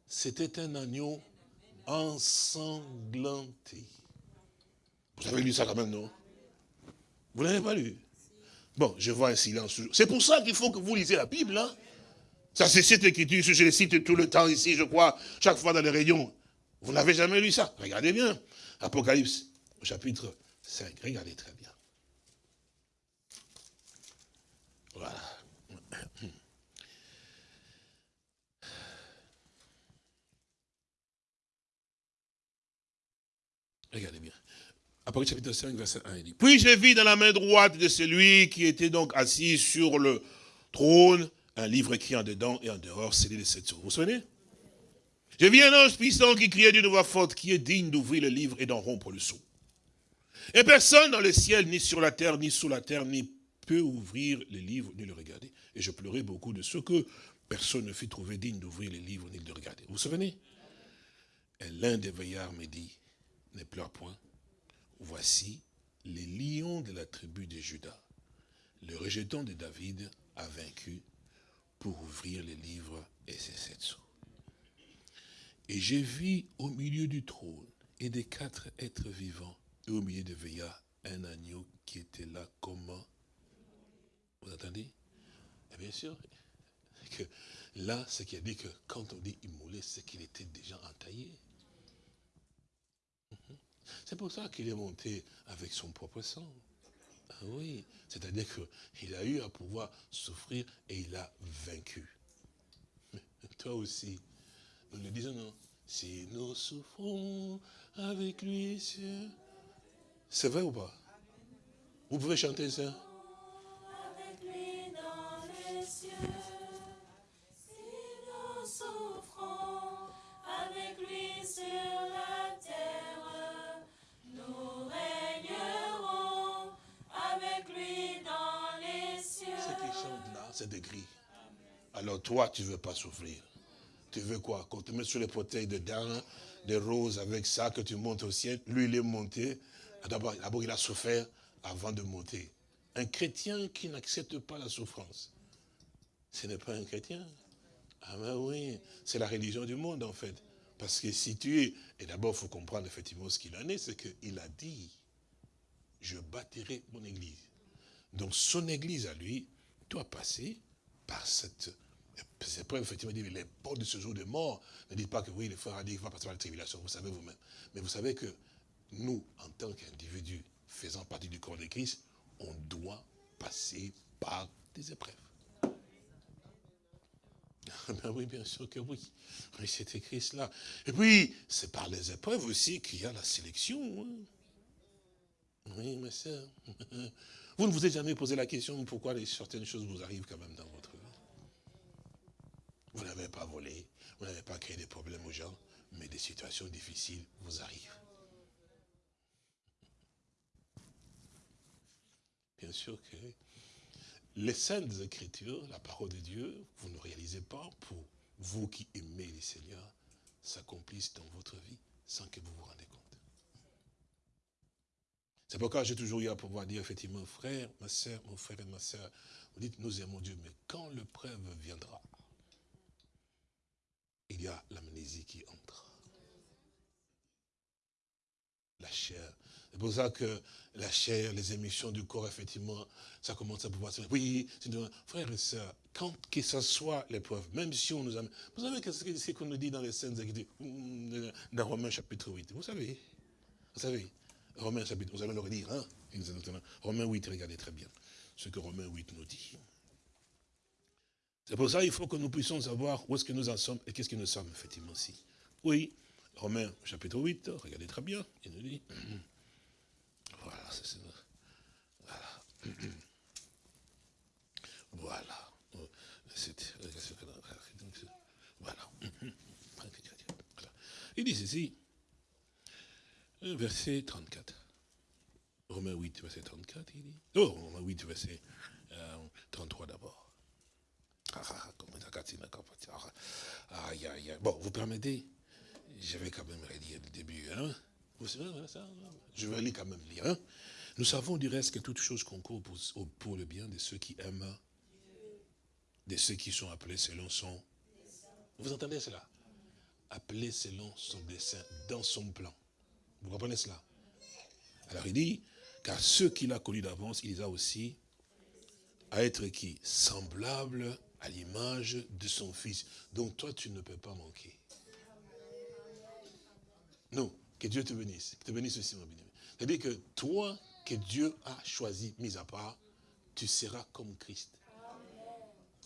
C'était un agneau ensanglanté. Vous avez lu ça quand même, non? Vous n'avez pas lu? Bon, je vois un silence. C'est pour ça qu'il faut que vous lisez la Bible. Hein? Ça, c'est cette écriture, je les cite tout le temps ici, je crois, chaque fois dans les réunions. Vous n'avez jamais lu ça Regardez bien. Apocalypse, chapitre 5. Regardez très bien. Voilà. Regardez bien. Apocalypse chapitre 5, verset 1, il dit, Puis je vis dans la main droite de celui qui était donc assis sur le trône, un livre écrit en dedans et en dehors, scellé de sept jours. Vous vous souvenez? Je vis un ange puissant qui criait d'une voix forte, qui est digne d'ouvrir le livre et d'en rompre le sceau. Et personne dans le ciel, ni sur la terre, ni sous la terre, ni peut ouvrir les livres, ni le regarder. Et je pleurais beaucoup de ce que personne ne fut trouvé digne d'ouvrir les livres, ni de le regarder. Vous vous souvenez? Et l'un des veillards me dit, ne pleure point, voici les lions de la tribu de Judas, le rejeton de David a vaincu pour ouvrir les livres et ses sept sceaux. Et j'ai vu au milieu du trône et des quatre êtres vivants, et au milieu de veillards, un agneau qui était là comme Vous entendez? Bien sûr, que là, ce qui a dit que quand on dit immolé, c'est qu'il était déjà entaillé. Mhm. C'est pour ça qu'il est monté avec son propre sang. Ah oui, c'est-à-dire qu'il a eu à pouvoir souffrir et il a vaincu. Toi aussi, nous le disons, non Si nous souffrons avec lui, c'est vrai ou pas? Vous pouvez chanter ça? Avec lui dans les cieux, si nous souffrons avec lui sur la terre, nous régnerons avec lui dans les cieux. Ce qui chante là, c'est des gris. Alors toi, tu ne veux pas souffrir. Tu veux quoi? Qu'on te mette sur les fauteuils de daim, des roses avec ça, que tu montes au ciel. Lui, il est monté. D'abord, il a souffert avant de monter. Un chrétien qui n'accepte pas la souffrance, ce n'est pas un chrétien. Ah ben oui, c'est la religion du monde en fait. Parce que si tu es, et d'abord il faut comprendre effectivement ce qu'il en est, c'est qu'il a dit, je bâtirai mon église. Donc son église à lui doit passer par cette c'est pas effectivement les portes de ce jour de mort. Ne dites pas que oui, le frère a dit qu'il va passer par la tribulation, vous savez vous-même. Mais vous savez que nous, en tant qu'individus faisant partie du corps de Christ, on doit passer par des épreuves. Ben oui, bien sûr que oui. Oui, c'est écrit cela. Et puis, c'est par les épreuves aussi qu'il y a la sélection. Hein. Oui, soeur. Vous ne vous êtes jamais posé la question pourquoi certaines choses vous arrivent quand même dans votre. Vous n'avez pas volé, vous n'avez pas créé des problèmes aux gens, mais des situations difficiles vous arrivent. Bien sûr que les saintes écritures, la parole de Dieu, vous ne réalisez pas pour vous qui aimez les Seigneurs, s'accomplissent dans votre vie sans que vous vous rendez compte. C'est pourquoi j'ai toujours eu à pouvoir dire effectivement, frère, ma soeur, mon frère et ma soeur, vous dites nous aimons Dieu, mais quand le preuve viendra, il y a l'amnésie qui entre. La chair. C'est pour ça que la chair, les émissions du corps, effectivement, ça commence à pouvoir se... Oui, frères et sœurs, quand que ce soit l'épreuve, même si on nous amène... Vous savez ce qu'on nous dit dans les scènes mm, dans Romains chapitre 8 Vous savez? Vous savez? Romains chapitre, vous allez le redire, hein? Romains 8, regardez très bien ce que Romains 8 nous dit. C'est pour ça qu'il faut que nous puissions savoir où est-ce que nous en sommes et qu'est-ce que nous sommes, effectivement, aussi. Oui, Romains chapitre 8, regardez très bien, il nous dit, voilà, c'est voilà. Voilà. Voilà. Il dit ceci, verset 34. Romains 8, verset 34, il dit. Oh, Romains 8, verset 33 euh, d'abord. Bon, vous permettez Je vais quand même relire le début. Hein Je vais aller quand même lire. Hein Nous savons du reste que toute chose concourt pour, pour le bien de ceux qui aiment, de ceux qui sont appelés selon son... Vous entendez cela? Appelés selon son dessein, dans son plan. Vous comprenez cela? Alors il dit, car ceux qu'il a connus d'avance, il les a aussi à être qui? Semblables à l'image de son fils. Donc toi, tu ne peux pas manquer. Non, que Dieu te bénisse. te bénisse aussi, mon bien C'est-à-dire que toi, que Dieu a choisi, mis à part, tu seras comme Christ.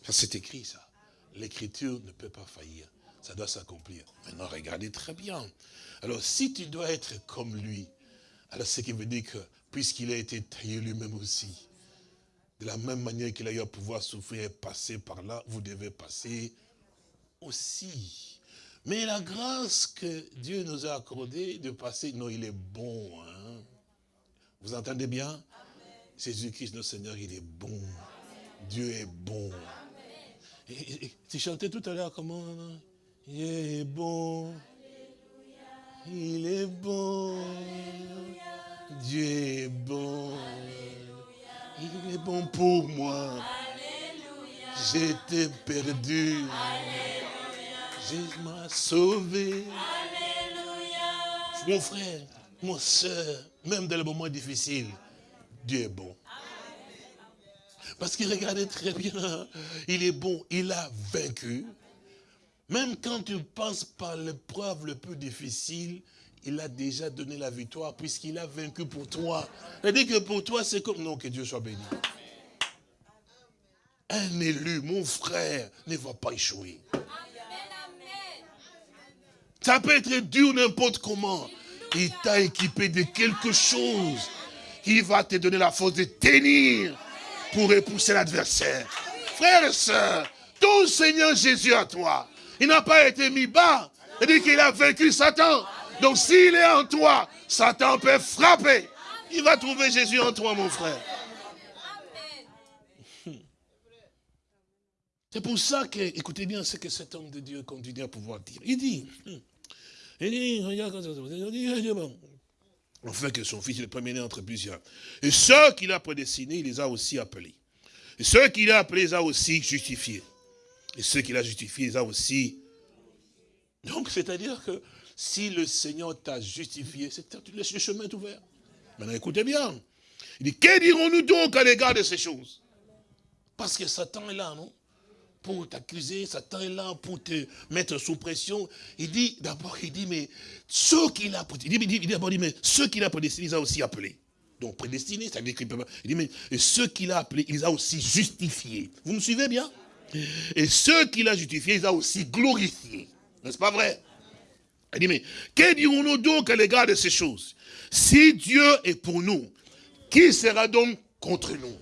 C'est écrit ça. L'écriture ne peut pas faillir. Ça doit s'accomplir. Maintenant, regardez très bien. Alors, si tu dois être comme lui, alors ce qui veut dire que, puisqu'il a été taillé lui-même aussi, de la même manière qu'il a eu à pouvoir souffrir et passer par là, vous devez passer aussi. Mais la grâce que Dieu nous a accordée de passer, non, il est bon. hein. Vous entendez bien? Jésus-Christ, notre Seigneur, il est bon. Dieu est bon. Et- et- et tu chantais tout à l'heure comment? Il est bon. Il est bon. Dieu est bon. Il est bon pour moi. J'étais perdu. Jésus m'a sauvé. Mon frère, mon soeur, même dans les moments difficiles, Dieu est bon. Parce qu'il regardait très bien, il est bon, il a vaincu. Même quand tu passes par l'épreuve le plus difficile, il a déjà donné la victoire puisqu'il a vaincu pour toi. C'est-à-dire que pour toi, c'est comme... Non, que Dieu soit béni. Un élu, mon frère, ne va pas échouer. Ça peut être dur n'importe comment. Il t'a équipé de quelque chose qui va te donner la force de tenir pour repousser l'adversaire. Frères et sœurs, ton Seigneur Jésus à toi, il n'a pas été mis bas. Il dit qu'il a vaincu Satan. Donc s'il est en toi, Satan peut frapper. Il va trouver Jésus en toi, mon frère. C'est pour ça que, écoutez bien ce que cet homme de Dieu continue à pouvoir dire. Il dit, il dit, regarde, bon, Enfin que son fils est le premier-né entre plusieurs. Et ceux qu'il a prédestinés, il les a aussi appelés. Et ceux qu'il a appelés, il les a aussi justifiés. Et ceux qu'il a justifiés, il les a aussi... Donc, c'est-à-dire que si le Seigneur t'a justifié, c'est le chemin est ouvert. Maintenant, écoutez bien. Il dit, que dirons-nous donc à l'égard de ces choses? Parce que Satan est là, non? Pour t'accuser, Satan est là pour te mettre sous pression. Il dit, d'abord, il dit, mais ceux qu'il a, dit, il dit, il dit mais ceux qu'il a prédestinés, il a aussi appelés. Donc, prédestinés, ça veut dire qu'il Il dit, mais ceux qu'il a appelés, il les a aussi justifiés. Vous me suivez bien? Et ceux qu'il a justifiés, il les a aussi glorifiés. N'est-ce pas vrai? Il dit, mais que dirons-nous donc à l'égard de ces choses? Si Dieu est pour nous, qui sera donc contre nous?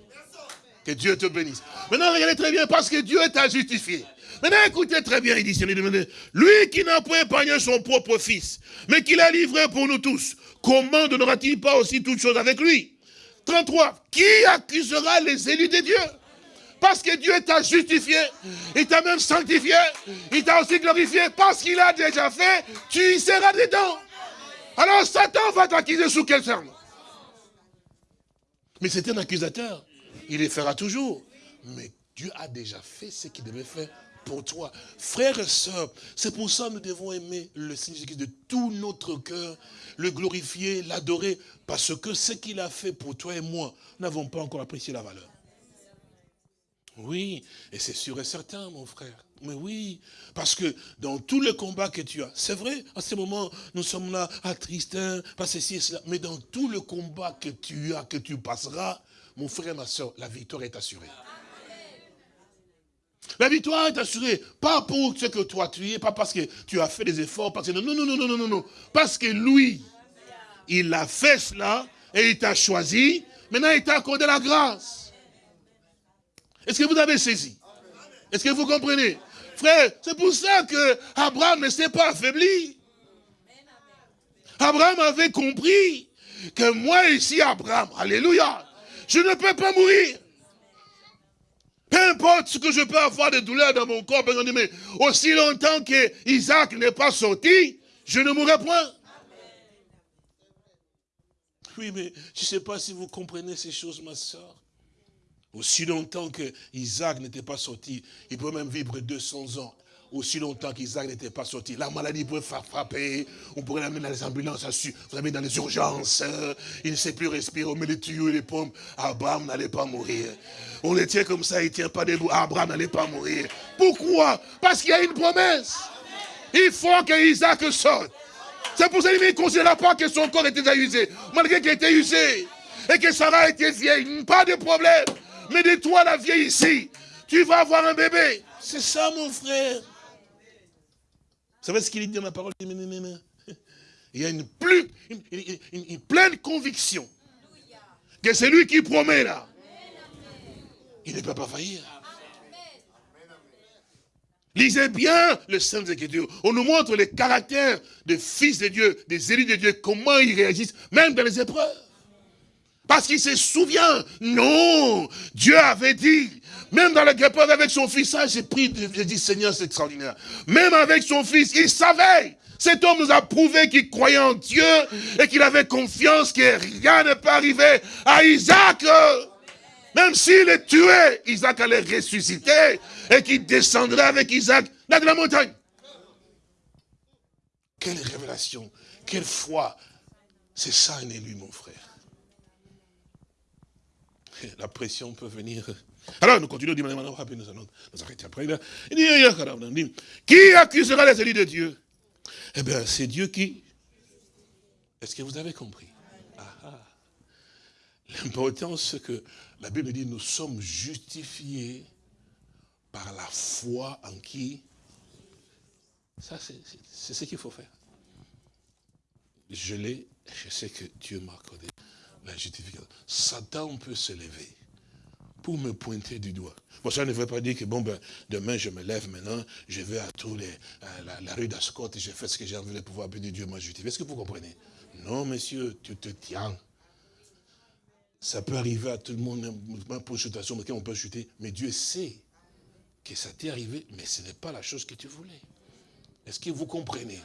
Que Dieu te bénisse. Maintenant, regardez très bien, parce que Dieu t'a justifié. Maintenant, écoutez très bien, il dit, lui qui n'a pas épargné son propre fils, mais qui l'a livré pour nous tous, comment ne donnera-t-il pas aussi toutes choses avec lui? 33. Qui accusera les élus de Dieu? Parce que Dieu t'a justifié, il t'a même sanctifié, il t'a aussi glorifié, parce qu'il a déjà fait, tu y seras dedans. Alors Satan va t'accuser sous quel terme? Mais c'est un accusateur. Il les fera toujours. Mais Dieu a déjà fait ce qu'il devait faire pour toi. Frères et sœurs, c'est pour ça que nous devons aimer le Seigneur Jésus-Christ de tout notre cœur, le glorifier, l'adorer, parce que ce qu'il a fait pour toi et moi, nous n'avons pas encore apprécié la valeur. Oui, et c'est sûr et certain, mon frère. Mais oui, parce que dans tous les combats que tu as, c'est vrai, à ce moment, nous sommes là, à Tristan, pas ceci et cela, mais dans tous les combats que tu as, que tu passeras, mon frère et ma soeur, la victoire est assurée. La victoire est assurée, pas pour ce que toi tu es, pas parce que tu as fait des efforts, parce que non, non, non, non, non, non, non, parce que lui, il a fait cela, et il t'a choisi, maintenant il t'a accordé la grâce. Est-ce que vous avez saisi? Est-ce que vous comprenez? Frère, c'est pour ça que Abraham ne s'est pas affaibli. Abraham avait compris que moi ici, Abraham, alléluia, je ne peux pas mourir. Peu importe ce que je peux avoir de douleur dans mon corps, ben, mais aussi longtemps que Isaac n'est pas sorti, je ne mourrai point. Oui, mais je ne sais pas si vous comprenez ces choses, ma soeur. Aussi longtemps que Isaac n'était pas sorti, il peut même vivre 200 ans. Aussi longtemps qu'Isaac n'était pas sorti, la maladie pouvait faire frapper, on pourrait l'amener dans les ambulances, vous l'amener dans les urgences, il ne sait plus respirer, on met les tuyaux et les pompes. Abraham n'allait pas mourir. On le tient comme ça, il ne tient pas debout. Abraham n'allait pas mourir. Pourquoi? Parce qu'il y a une promesse. Il faut que Isaac sorte. C'est pour ça qu'il ne considéra pas que son corps était usé, malgré qu'il était usé. Et que Sarah était vieille, pas de problème. Mais de toi, la vieille ici, tu vas avoir un bébé. C'est ça, mon frère. Vous savez ce qu'il dit dans la parole? Il y a une, plus, une, une- une- une pleine conviction que c'est lui qui promet là. Il ne peut pas faillir. Lisez bien le Saintes Écritures. On nous montre les caractères des fils de Dieu, des élus de Dieu, comment ils réagissent, même dans les épreuves. Parce qu'il se souvient. Non, Dieu avait dit, même dans l'épreuve avec son fils, ça j'ai pris, j'ai dit Seigneur, c'est extraordinaire. Même avec son fils, il savait. Cet homme nous a prouvé qu'il croyait en Dieu et qu'il avait confiance que rien ne peut arriver à Isaac. Même s'il est tué, Isaac allait ressusciter et qu'il descendrait avec Isaac dans la montagne. Quelle révélation, quelle foi. C'est ça un élu, mon frère. La pression peut venir. Alors, nous continuons, nous allons nous arrêter après. Qui accusera les élus de Dieu? Eh bien, c'est Dieu qui. Est-ce que vous avez compris? Ah, ah. L'important, c'est que la Bible dit, nous sommes justifiés par la foi en qui? Ça, c'est ce qu'il faut faire. Je l'ai, je sais que Dieu m'a accordé la justification. Satan peut se lever pour me pointer du doigt. Bon, ça ne veut pas dire que, bon, ben, demain, je me lève maintenant, je vais à tous les, la, rue d'Ascot et je fais ce que j'ai envie de pouvoir de Dieu m'a justifié. Est-ce que vous comprenez? Non, monsieur, tu te tiens. Ça peut arriver à tout le monde, même pour mais on peut chuter. Mais Dieu sait que ça t'est arrivé, mais ce n'est pas la chose que tu voulais. Est-ce que vous comprenez?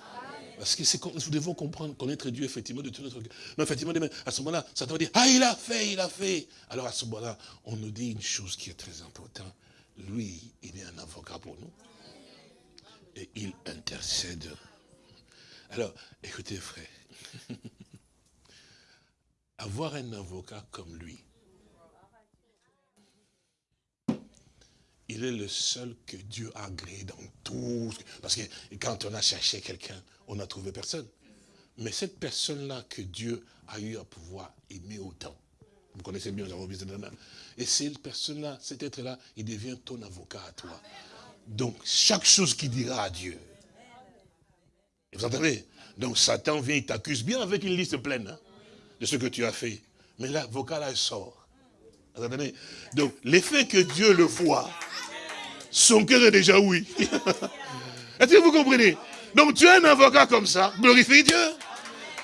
Parce que nous devons comprendre, connaître Dieu effectivement de tout notre cœur. Non, effectivement, à ce moment-là, ça va dire, ah, il a fait, il a fait. Alors à ce moment-là, on nous dit une chose qui est très importante. Lui, il est un avocat pour nous. Et il intercède. Alors, écoutez, frère. avoir un avocat comme lui, il est le seul que Dieu a agréé dans tout. Parce que quand on a cherché quelqu'un, on n'a trouvé personne. Mais cette personne-là que Dieu a eu à pouvoir aimer autant, vous connaissez bien, et cette personne-là, cet être-là, il devient ton avocat à toi. Donc, chaque chose qu'il dira à Dieu, vous entendez? Donc, Satan vient, il t'accuse bien avec une liste pleine. Hein de ce que tu as fait. Mais l'avocat là, il sort. Donc, l'effet que Dieu le voit, son cœur est déjà oui. Est-ce que vous comprenez? Donc, tu as un avocat comme ça, glorifie Dieu.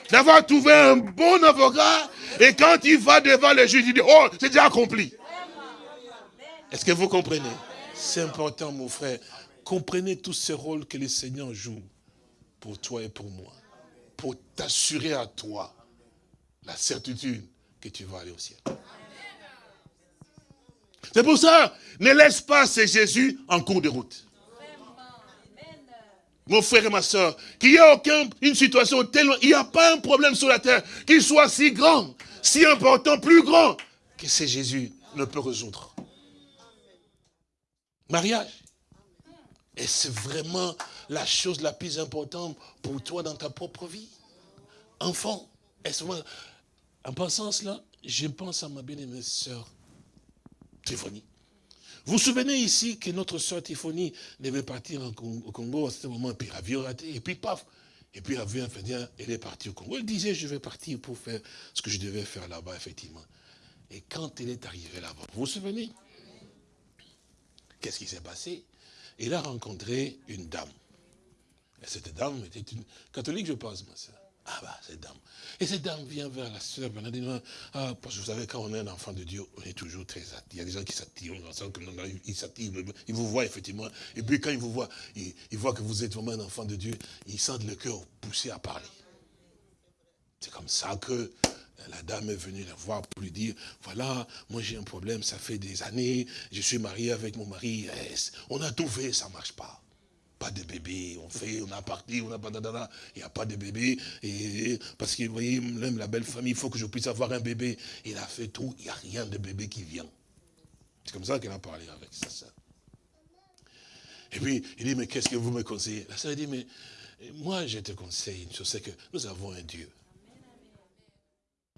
D'avoir trouvé un bon avocat, et quand il va devant le juge, il dit, oh, c'est déjà accompli. Est-ce que vous comprenez? C'est important, mon frère. Comprenez tous ces rôles que le Seigneur joue pour toi et pour moi. Pour t'assurer à toi la certitude que tu vas aller au ciel. C'est pour ça, ne laisse pas ce Jésus en cours de route. Mon frère et ma soeur, qu'il n'y ait aucune une situation tellement, il n'y a pas un problème sur la terre qui soit si grand, si important, plus grand, que ce Jésus ne peut résoudre. Mariage. Et c'est vraiment la chose la plus importante pour toi dans ta propre vie? Enfant. Est-ce en pensant cela, je pense à ma bien-aimée sœur Tiffany. Vous vous souvenez ici que notre sœur Tiffany devait partir au Congo à ce moment, puis l'avion raté, et puis paf, et puis l'avion, elle est partie au Congo. Elle disait, je vais partir pour faire ce que je devais faire là-bas, effectivement. Et quand elle est arrivée là-bas, vous vous souvenez? Qu'est-ce qui s'est passé? Elle a rencontré une dame. Et cette dame était une catholique, je pense, ma soeur. Ah bah, cette dame. Et cette dame vient vers la sœur ah, parce que vous savez, quand on est un enfant de Dieu, on est toujours très attiré. Il y a des gens qui s'attirent, ils s'attirent, ils vous voient effectivement. Et puis quand ils vous voient, ils, voient que vous êtes vraiment un enfant de Dieu, ils sentent le cœur poussé à parler. C'est comme ça que la dame est venue la voir pour lui dire, voilà, moi j'ai un problème, ça fait des années, je suis marié avec mon mari, on a tout fait, ça ne marche pas de bébé. On fait, on a parti, on a pas il a pas de bébé. Et, parce que, vous voyez, même la belle famille, il faut que je puisse avoir un bébé. Il a fait tout, il n'y a rien de bébé qui vient. C'est comme ça qu'elle a parlé avec sa soeur. Et puis, il dit, mais qu'est-ce que vous me conseillez? La soeur dit, mais moi, je te conseille une chose, que nous avons un Dieu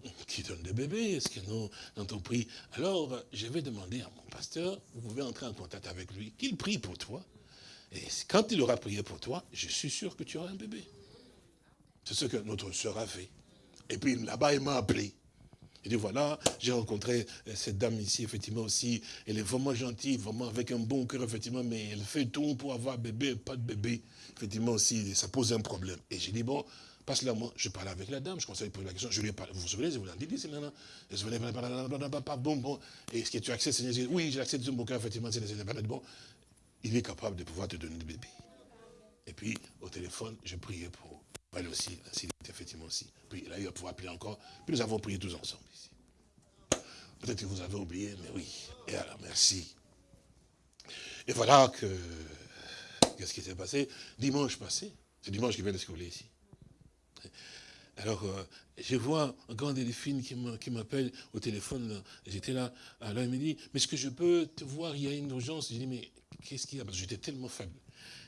qui donne des bébés. Est-ce que nous, dans ton prix? Alors, je vais demander à mon pasteur, vous pouvez entrer en contact avec lui, qu'il prie pour toi. Et quand il aura prié pour toi, je suis sûr que tu auras un bébé. C'est ce que notre soeur a fait. Et puis là-bas, il m'a appelé. Il dit, voilà, j'ai rencontré euh, cette dame ici, effectivement aussi. Elle est vraiment gentille, vraiment avec un bon cœur, effectivement, mais elle fait tout pour avoir bébé, pas de bébé. Effectivement aussi, ça pose un problème. Et j'ai dit, bon, passe-la moi. Je parlais avec la dame, je à lui poser la question. Je lui ai parlé, vous vous souvenez, je vous l'ai dit, c'est maintenant. Je vous bon, bon. Et est-ce que tu acceptes, Seigneur Oui, j'accepte de mon cœur, effectivement, c'est bon. Il est capable de pouvoir te donner le bébé. Et puis, au téléphone, je priais pour elle aussi, ainsi effectivement aussi. Puis là, il va pouvoir prier encore. Puis nous avons prié tous ensemble ici. Peut-être que vous avez oublié, mais oui. Et alors, merci. Et voilà que, qu'est-ce qui s'est passé? Dimanche passé, c'est dimanche qui vient de se ici. Alors, euh, je vois encore des filles qui m'appellent au téléphone. J'étais là. Alors, il me dit, mais est-ce que je peux te voir Il y a une urgence. Je dis, mais qu'est-ce qu'il y a? Parce que j'étais tellement faible.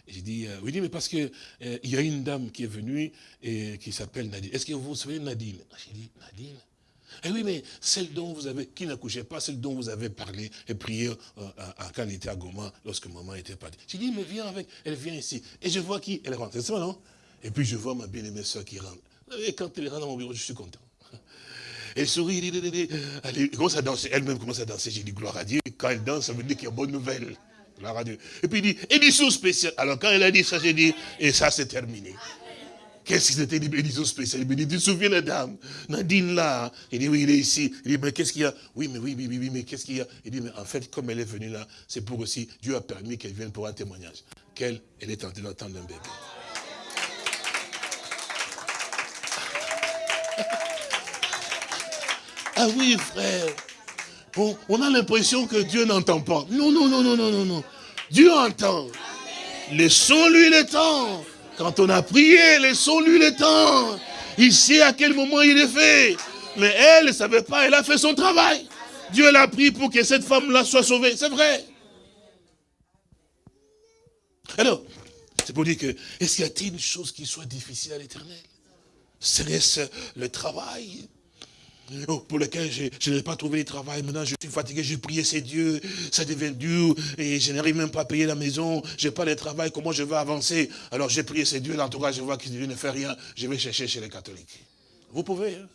J'ai dit, euh, oui, mais parce que euh, il y a une dame qui est venue et qui s'appelle Nadine. Est-ce que vous vous souvenez de Nadine? J'ai dit, Nadine? Eh oui, mais celle dont vous avez, qui n'accouchait pas, celle dont vous avez parlé et prié euh, quand elle était à Goma, lorsque maman était partie. J'ai dit, mais viens avec, elle vient ici. Et je vois qui Elle rentre, c'est ça, non? Et puis je vois ma bien-aimée soeur qui rentre. Et quand elle rentre dans mon bureau, je suis content. Elle sourit, elle commence à danser, elle-même commence à danser. J'ai dit, gloire à Dieu. Quand elle danse, ça veut dire qu'il y a bonne nouvelle. Et puis il dit, édition spéciale. Alors quand elle a dit ça, j'ai dit, et ça c'est terminé. Qu'est-ce que c'était édition spéciale? Il me dit, tu te souviens la dame Nadine là? Il dit, oui, il est ici. Il dit, mais qu'est-ce qu'il y a? Oui, mais oui, oui, oui, mais qu'est-ce qu'il y a? Il dit, mais en fait, comme elle est venue là, c'est pour aussi, Dieu a permis qu'elle vienne pour un témoignage. Qu'elle, elle est en train d'entendre un bébé. Ah oui, frère on, a l'impression que Dieu n'entend pas. Non, non, non, non, non, non, non. Dieu entend. Laissons-lui le temps. Quand on a prié, laissons-lui le temps. Il sait à quel moment il est fait. Mais elle ne savait pas, elle a fait son travail. Dieu l'a pris pour que cette femme-là soit sauvée. C'est vrai. Alors, c'est pour dire que, est-ce qu'il y a-t-il une chose qui soit difficile à l'éternel? Serait-ce le travail? Pour lequel je, n'ai pas trouvé de travail. Maintenant, je suis fatigué, j'ai prié ces dieux, ça devient dur, et je n'arrive même pas à payer la maison, je n'ai pas de travail, comment je vais avancer? Alors j'ai prié ces dieux, là, en tout cas, je vois qu'ils ne font rien, je vais chercher chez les catholiques. Vous pouvez, hein?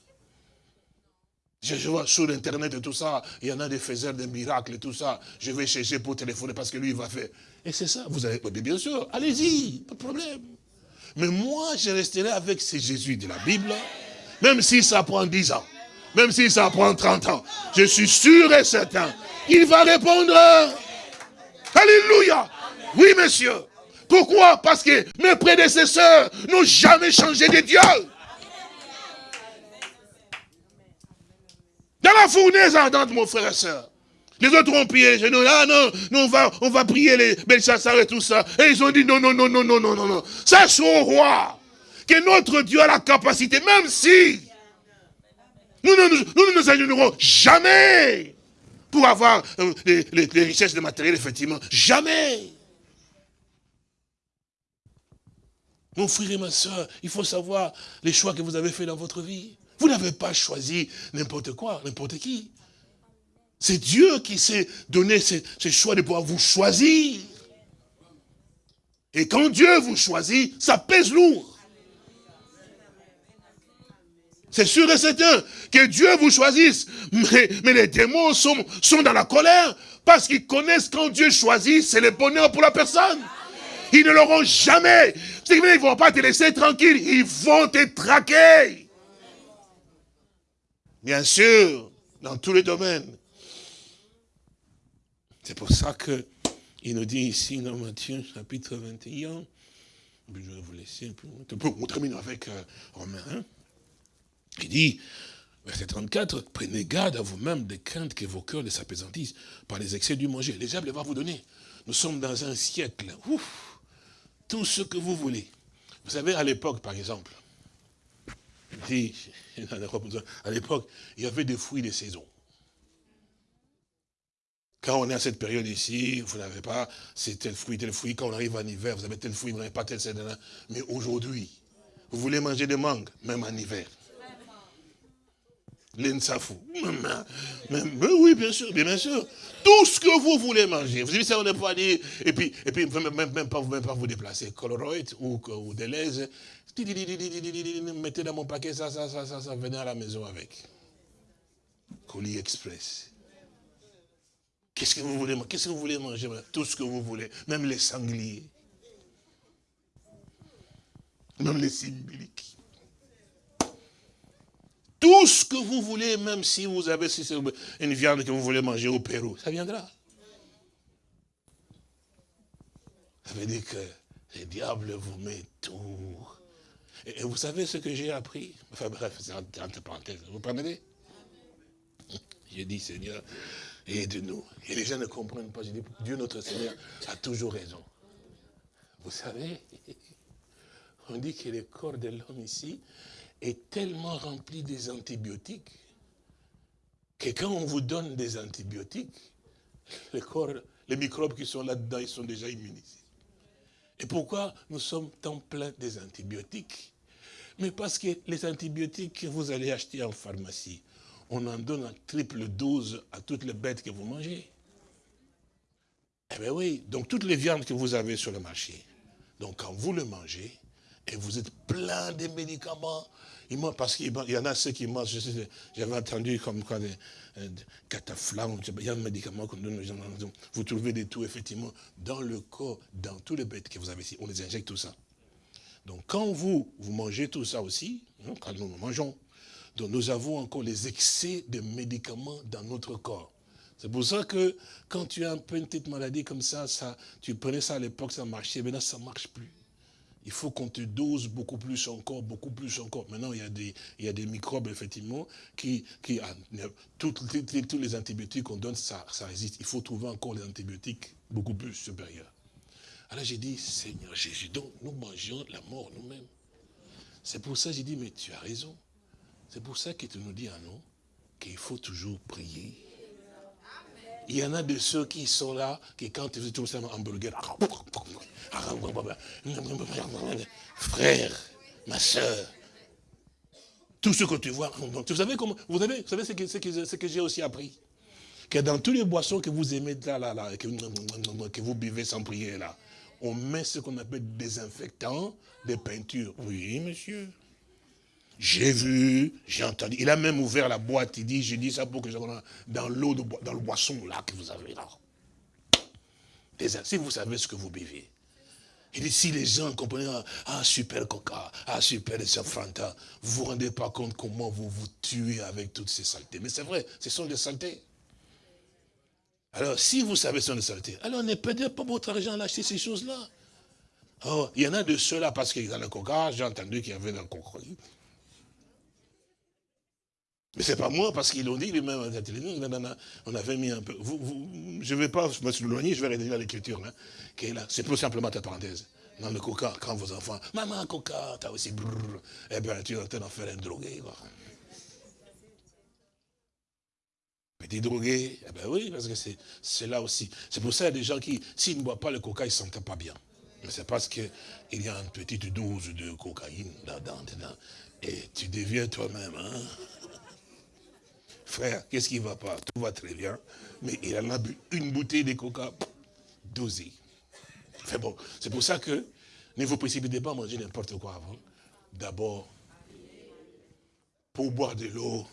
je, vois sur Internet et tout ça, il y en a des faiseurs de miracles et tout ça, je vais chercher pour téléphoner parce que lui, il va faire. Et c'est ça, vous avez, bien sûr, allez-y, pas de problème. Mais moi, je resterai avec ces Jésus de la Bible, même si ça prend 10 ans. Même si ça prend 30 ans. Je suis sûr et certain. Il va répondre. Alléluia. Oui, monsieur. Pourquoi? Parce que mes prédécesseurs n'ont jamais changé de Dieu. Dans la fournaise ardente, mon frère et soeur. Les autres ont prié les genoux. Ah non, on, va, on va prier les Belshazzar et tout ça. Et ils ont dit non, non, non, non, non, non, non, non. Au roi que notre Dieu a la capacité, même si nous ne nous, alignerons jamais pour avoir euh, les, richesses de matériel, effectivement. Jamais. Mon frère et ma soeur, il faut savoir les choix que vous avez faits dans votre vie. Vous n'avez pas choisi n'importe quoi, n'importe qui. C'est Dieu qui s'est donné ce, choix de pouvoir vous choisir. Et quand Dieu vous choisit, ça pèse lourd. C'est sûr et certain que Dieu vous choisisse. Mais, les démons sont, dans la colère parce qu'ils connaissent quand Dieu choisit, c'est le bonheur pour la personne. Ils ne l'auront jamais. Ils ne vont pas te laisser tranquille. Ils vont te traquer. Bien sûr, dans tous les domaines. C'est pour ça que il nous dit ici dans Matthieu chapitre 21, je vais vous laisser on termine avec euh, Romain 1. Il dit, verset 34, prenez garde à vous-même des craintes que vos cœurs ne s'apaisantissent par les excès du manger. Les diable va vous donner. Nous sommes dans un siècle. Ouf, tout ce que vous voulez. Vous savez, à l'époque, par exemple, à l'époque, il y avait des fruits de saison. Quand on est à cette période ici, vous n'avez pas, c'est tel fruit, tel fruit. Quand on arrive en hiver, vous avez tel fruit, vous n'avez pas tel, tel, Mais aujourd'hui, vous voulez manger des mangues, même en hiver. L'ensafou. Mais, oui, bien sûr, bien, sûr. Tout ce que vous voulez manger. Vous avez ça, on n'est pas dit, et puis, et puis même, même, pas, même pas vous déplacer. Coloroid ou, ou Deleuze. Mettez dans mon paquet ça, ça, ça, ça, ça, venez à la maison avec. colis express. Qu'est-ce que vous voulez Qu'est-ce que vous voulez manger Tout ce que vous voulez, même les sangliers. Même les symboliques. Tout ce que vous voulez, même si vous avez une viande que vous voulez manger au Pérou, ça viendra. Ça veut dire que le diable vous met tout. Et vous savez ce que j'ai appris? Enfin bref, c'est entre parenthèses. Vous prenez J'ai dit, Seigneur, aide-nous. Et les gens ne comprennent pas. J'ai dit, Dieu notre Seigneur a toujours raison. Vous savez, on dit que le corps de l'homme ici est tellement rempli des antibiotiques que quand on vous donne des antibiotiques, les microbes qui sont là-dedans, ils sont déjà immunisés. Et pourquoi nous sommes tant pleins des antibiotiques? Mais parce que les antibiotiques que vous allez acheter en pharmacie, on en donne en triple dose à toutes les bêtes que vous mangez. Eh bien oui, donc toutes les viandes que vous avez sur le marché, donc quand vous le mangez, et vous êtes plein de médicaments. Parce qu'il y en a ceux qui mangent, j'avais entendu comme des, euh, cataflames, il y a un médicament qu'on donne. Vous trouvez des tout, effectivement, dans le corps, dans tous les bêtes que vous avez ici. On les injecte tout ça. Donc quand vous, vous mangez tout ça aussi, hein, quand nous mangeons, donc nous avons encore les excès de médicaments dans notre corps. C'est pour ça que quand tu as un peu une petite maladie comme ça, ça tu prenais ça à l'époque, ça marchait, maintenant ça ne marche plus il faut qu'on te dose beaucoup plus encore, beaucoup plus encore. Maintenant, il y a des, il y a des microbes, effectivement, qui, qui ah, tous les antibiotiques qu'on donne, ça, ça résiste. Il faut trouver encore les antibiotiques beaucoup plus supérieurs. Alors j'ai dit, Seigneur Jésus, donc nous mangeons la mort nous-mêmes. C'est pour ça que j'ai dit, mais tu as raison. C'est pour ça que tu nous dis à nous qu'il faut toujours prier. Il y en a de ceux qui sont là, qui quand tout ça, un hamburger, frère, ma soeur, tout ce que tu vois, vous savez comment, vous savez, vous savez ce que, j'ai aussi appris? Que dans tous les boissons que vous aimez là, là, là, que, vous buvez sans prier là, on met ce qu'on appelle des désinfectants, des peintures. Oui, monsieur. J'ai vu, j'ai entendu. Il a même ouvert la boîte. Il dit, j'ai dit ça pour que je dans l'eau, dans le boisson là que vous avez là. Si vous savez ce que vous buvez. Il dit, si les gens comprennent, ah, ah super coca, ah super Fanta, vous ne vous rendez pas compte comment vous vous tuez avec toutes ces saletés. Mais c'est vrai, ce sont des saletés. Alors, si vous savez ce sont des saletés, alors ne perdez pas votre argent à acheter ces choses-là. Oh, il y en a de ceux-là, parce qu'il y a le coca, j'ai entendu qu'il y avait dans le coca. Mais c'est pas moi, parce qu'ils l'ont dit, lui-même, on avait mis un peu. je ne vais pas me souligner, je vais rédiger l'écriture. Hein, c'est plus simplement ta parenthèse. Dans le coca, quand vos enfants, maman, coca, t'as aussi brrr, eh bien, tu es en train d'en faire un drogué. Quoi. Petit drogué, eh bien oui, parce que c'est là aussi. C'est pour ça qu'il y a des gens qui, s'ils ne boivent pas le coca, ils ne se sentent pas bien. Mais c'est parce qu'il y a une petite dose de cocaïne là-dedans, et tu deviens toi-même. Hein? Frère, qu'est-ce qui ne va pas? Tout va très bien. Mais il en a bu une bouteille de coca dosée. Fait bon, c'est pour ça que ne vous précipitez pas à manger n'importe quoi avant? D'abord, pour boire de l'eau,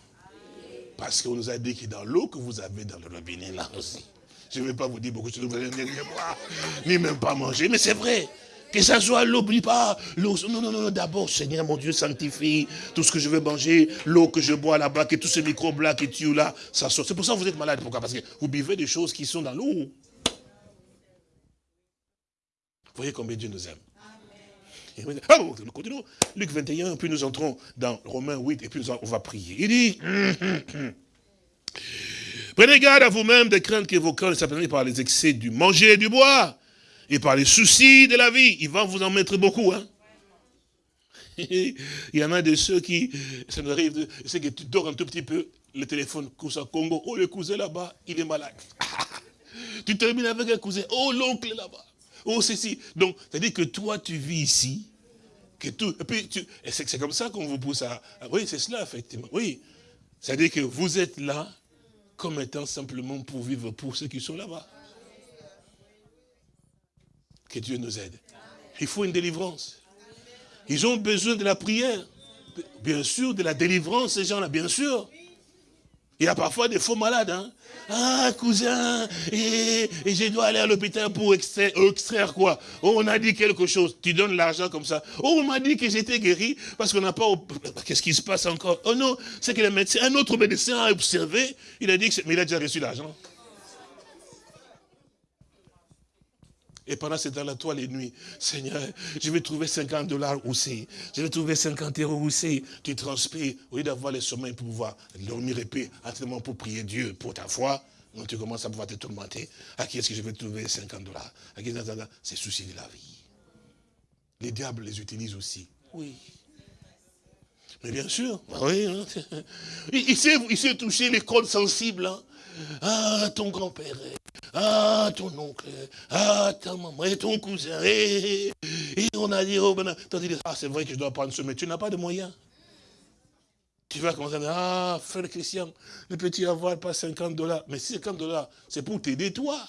parce qu'on nous a dit que dans l'eau que vous avez dans le robinet là aussi, je ne vais pas vous dire beaucoup de choses, vous allez rien boire, ni même pas manger, mais c'est vrai. Que ça soit l'eau, pas l'eau. Non, non, non, d'abord, Seigneur, mon Dieu, sanctifie tout ce que je veux manger, l'eau que je bois là-bas, que tous ces microbes-là qui tuent là, ça sort. C'est pour ça que vous êtes malade. Pourquoi? Parce que vous buvez des choses qui sont dans l'eau. Voyez combien Dieu nous aime. Ah, continuons. Luc 21, puis nous entrons dans Romains 8, et puis on va prier. Il dit, prenez garde à vous-même de craindre que vos cœurs ne s'appellent par les excès du manger et du bois, et par les soucis de la vie. Il va vous en mettre beaucoup. Hein. Il y en a de ceux qui, ça nous arrive, c'est que tu dors un tout petit peu, le téléphone, cousin Congo, oh le cousin là-bas, il est malade. tu termines avec un cousin, oh l'oncle là-bas, oh ceci. Donc, c'est-à-dire que toi tu vis ici, que tout, et puis c'est comme ça qu'on vous pousse à, oui c'est cela effectivement, oui. C'est-à-dire que vous êtes là comme étant simplement pour vivre pour ceux qui sont là-bas. Que Dieu nous aide. Il faut une délivrance. Ils ont besoin de la prière. Bien sûr, de la délivrance, ces gens-là, bien sûr. Il y a parfois des faux malades. Hein. Ah, cousin, et, je dois aller à l'hôpital pour extraire, quoi? Oh, on a dit quelque chose. Tu donnes l'argent comme ça. Oh, on m'a dit que j'étais guéri parce qu'on n'a pas... Qu'est-ce qui se passe encore? Oh non, c'est que le médecin, un autre médecin a observé. Il a dit que... Mais il a déjà reçu l'argent. Et pendant ce temps-là, toi, les nuits, Seigneur, je vais trouver 50 dollars où c'est. Je vais trouver 50 euros où c'est. Tu transpires, au lieu d'avoir les sommeils pour pouvoir dormir épais, actuellement pour prier Dieu pour ta foi, donc tu commences à pouvoir te tourmenter. À qui est-ce que je vais trouver 50 dollars? À qui c'est souci de la vie. Les diables les utilisent aussi. Oui. Mais bien sûr, bah oui. hein. Il, il sait, il sait toucher les cordes sensibles. hein. Ah, ton grand-père. Ah, ton oncle. Ah, ta maman. Et ton cousin. Et, et on a dit, oh, ben, dit, ah, c'est vrai que je dois prendre ce, mais tu n'as pas de moyens. Tu vas commencer à dire, ah, frère Christian, ne peux-tu avoir pas 50 dollars Mais 50 dollars, c'est pour t'aider toi.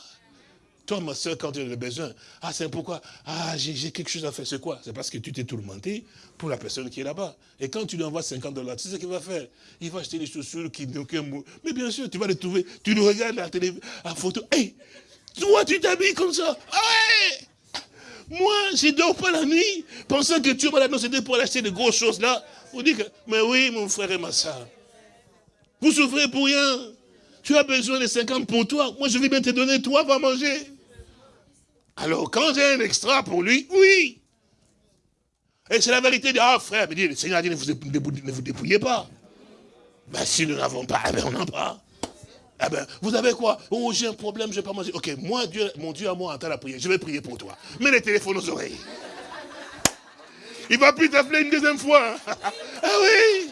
Toi, ma soeur, quand tu as besoin, ah, c'est pourquoi? Ah, j'ai quelque chose à faire. C'est quoi? C'est parce que tu t'es tourmenté pour la personne qui est là-bas. Et quand tu lui envoies 50 dollars, tu sais ce qu'il va faire? Il va acheter des chaussures qui n'ont aucun mot. Mais bien sûr, tu vas les trouver. Tu le regardes à la télé, à photo. Hé, toi, tu t'habilles comme ça. Ah ouais moi, je dors pas la nuit, pensant que tu vas c'était pour acheter de grosses choses là. Vous dites que, mais oui, mon frère et ma soeur. Vous souffrez pour rien. Tu as besoin de 50 pour toi. Moi, je vais bien te donner, toi, va manger. Alors, quand j'ai un extra pour lui, oui. Et c'est la vérité. Ah, frère, dit, le Seigneur a dit, ne vous, ne vous dépouillez pas. Ben, si nous n'avons pas, eh ben, on n'en a pas. Eh ben, vous avez quoi? Oh, j'ai un problème, je ne vais pas manger. Ok, moi, Dieu, mon Dieu à moi entend la prière. Je vais prier pour toi. Mets les téléphones aux oreilles. Il ne va plus t'appeler une deuxième fois. ah oui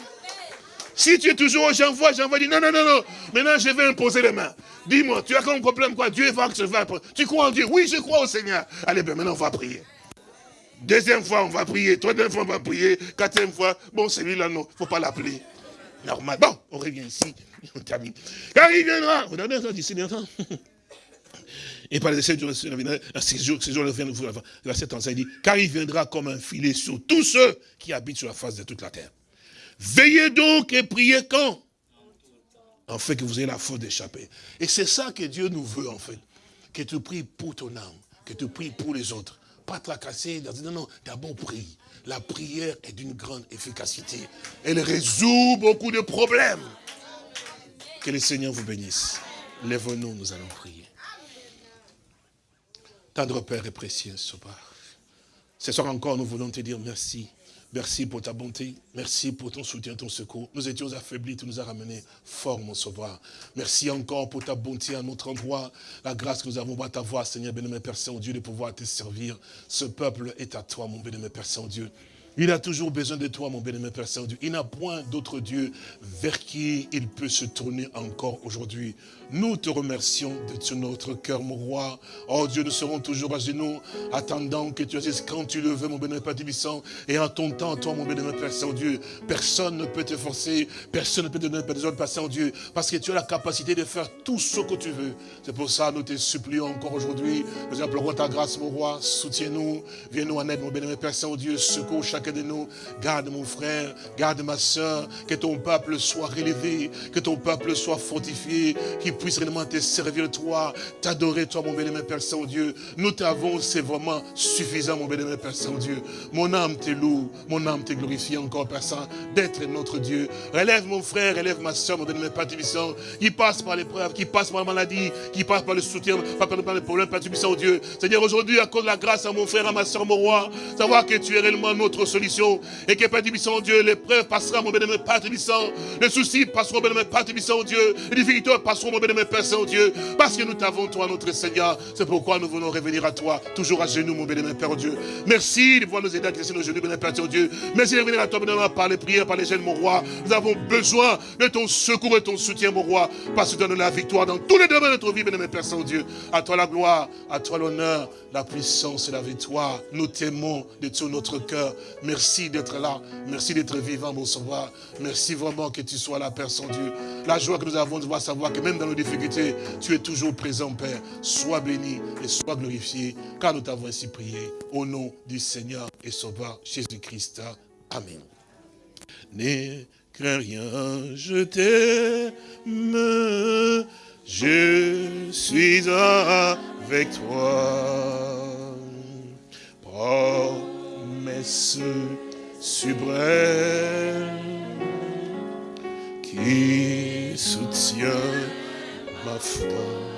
Si tu es toujours, j'envoie, j'envoie, dis non, non, non, non. Maintenant, je vais imposer les mains. Dis-moi, tu as comme problème quoi? Dieu va que je vais. Tu crois en Dieu? Oui, je crois au Seigneur. Allez, ben maintenant, on va prier. Deuxième fois, on va prier. Troisième fois, on va prier. Quatrième fois, bon, celui-là, non, il ne faut pas l'appeler. Normal. Bon, on revient ici. On termine. Car il viendra. Vous avez entendu d'ici Et par les sept jours, ces jours, ces jours, verset 35 dit, car il viendra comme un filet sur tous ceux qui habitent sur la face de toute la terre. Veillez donc et priez quand? En fait, que vous ayez la force d'échapper. Et c'est ça que Dieu nous veut, en fait. Que tu pries pour ton âme, que tu pries pour les autres. Pas tracasser, non, non, d'abord prie. La prière est d'une grande efficacité. Elle résout beaucoup de problèmes. Que le Seigneur vous bénisse. Lève-nous, nous allons prier. Tendre Père et précieux Sobar. Ce soir encore, nous voulons te dire merci. Merci pour ta bonté. Merci pour ton soutien, ton secours. Nous étions affaiblis, tu nous as ramenés fort, mon sauveur. Merci encore pour ta bonté à notre endroit. La grâce que nous avons à t'avoir, Seigneur, béni, Père Saint-Dieu, de pouvoir te servir. Ce peuple est à toi, mon béni, Père Saint-Dieu. Il a toujours besoin de toi, mon bien-aimé Père Saint-Dieu. Il n'a point d'autre Dieu vers qui il peut se tourner encore aujourd'hui. Nous te remercions de tout notre cœur, mon roi. Oh Dieu, nous serons toujours à genoux, attendant que tu agisses quand tu le veux, mon bien-aimé Père Tibissant. Et en ton temps, toi, mon bien-aimé Père Saint-Dieu, personne ne peut te forcer, personne ne peut te donner des ordres, Père Saint-Dieu, parce que tu as la capacité de faire tout ce que tu veux. C'est pour ça, nous te supplions encore aujourd'hui. Nous implorons ta grâce, mon roi. Soutiens-nous, viens-nous en aide, mon bien-aimé Père Saint-Dieu. Secours chacun de nous. Garde mon frère, garde ma soeur, que ton peuple soit relevé, que ton peuple soit fortifié, puisse réellement te servir toi, t'adorer toi, mon bien-aimé Père Saint-Dieu. Nous t'avons, c'est vraiment suffisant, mon bien-aimé Père Saint-Dieu. Mon âme te loue, mon âme te glorifie encore, Père Saint, d'être notre Dieu. Relève mon frère, relève ma soeur, mon bien-aimé Père Tibissant, qui passe par l'épreuve, qui passe par la maladie, qui passe par le soutien, pas par les problèmes, Père Tibissant, Dieu. Seigneur, aujourd'hui, accorde la grâce à mon frère, à ma soeur, mon roi, savoir que tu es réellement notre solution, et que Père Tibissant, Dieu, l'épreuve passera, mon bien-aimé Père Tibissant, le souci passera, mon bien-aimé Père Tibissant, Dieu, les difficultés passeront, mon bien-aimé Père Saint-Dieu, parce que nous t'avons, toi, notre Seigneur. C'est pourquoi nous voulons revenir à toi, toujours à genoux, mon bien-aimé Père Dieu. Merci de pouvoir nous aider à nos genoux, bien-aimé Père Dieu. Merci de revenir à toi, bien-aimé, par les prières, par les gènes, mon roi. Nous avons besoin de ton secours et ton soutien, mon roi, parce que tu donnes la victoire dans tous les domaines de notre vie, bien-aimé Père Saint-Dieu. À toi la gloire, à toi l'honneur, la puissance et la victoire. Nous t'aimons de tout notre cœur. Merci d'être là. Merci d'être vivant, mon sauveur. Merci vraiment que tu sois la personne Dieu. La joie que nous avons de voir savoir que même dans nos difficultés, tu es toujours présent, Père. Sois béni et sois glorifié, car nous t'avons ainsi prié. Au nom du Seigneur et Sauveur Jésus-Christ. Amen. Ne crains rien, je t'aime je suis avec toi. Promesse suprême qui soutient ma foi.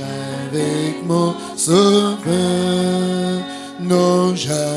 avec mon sauveur, non jamais.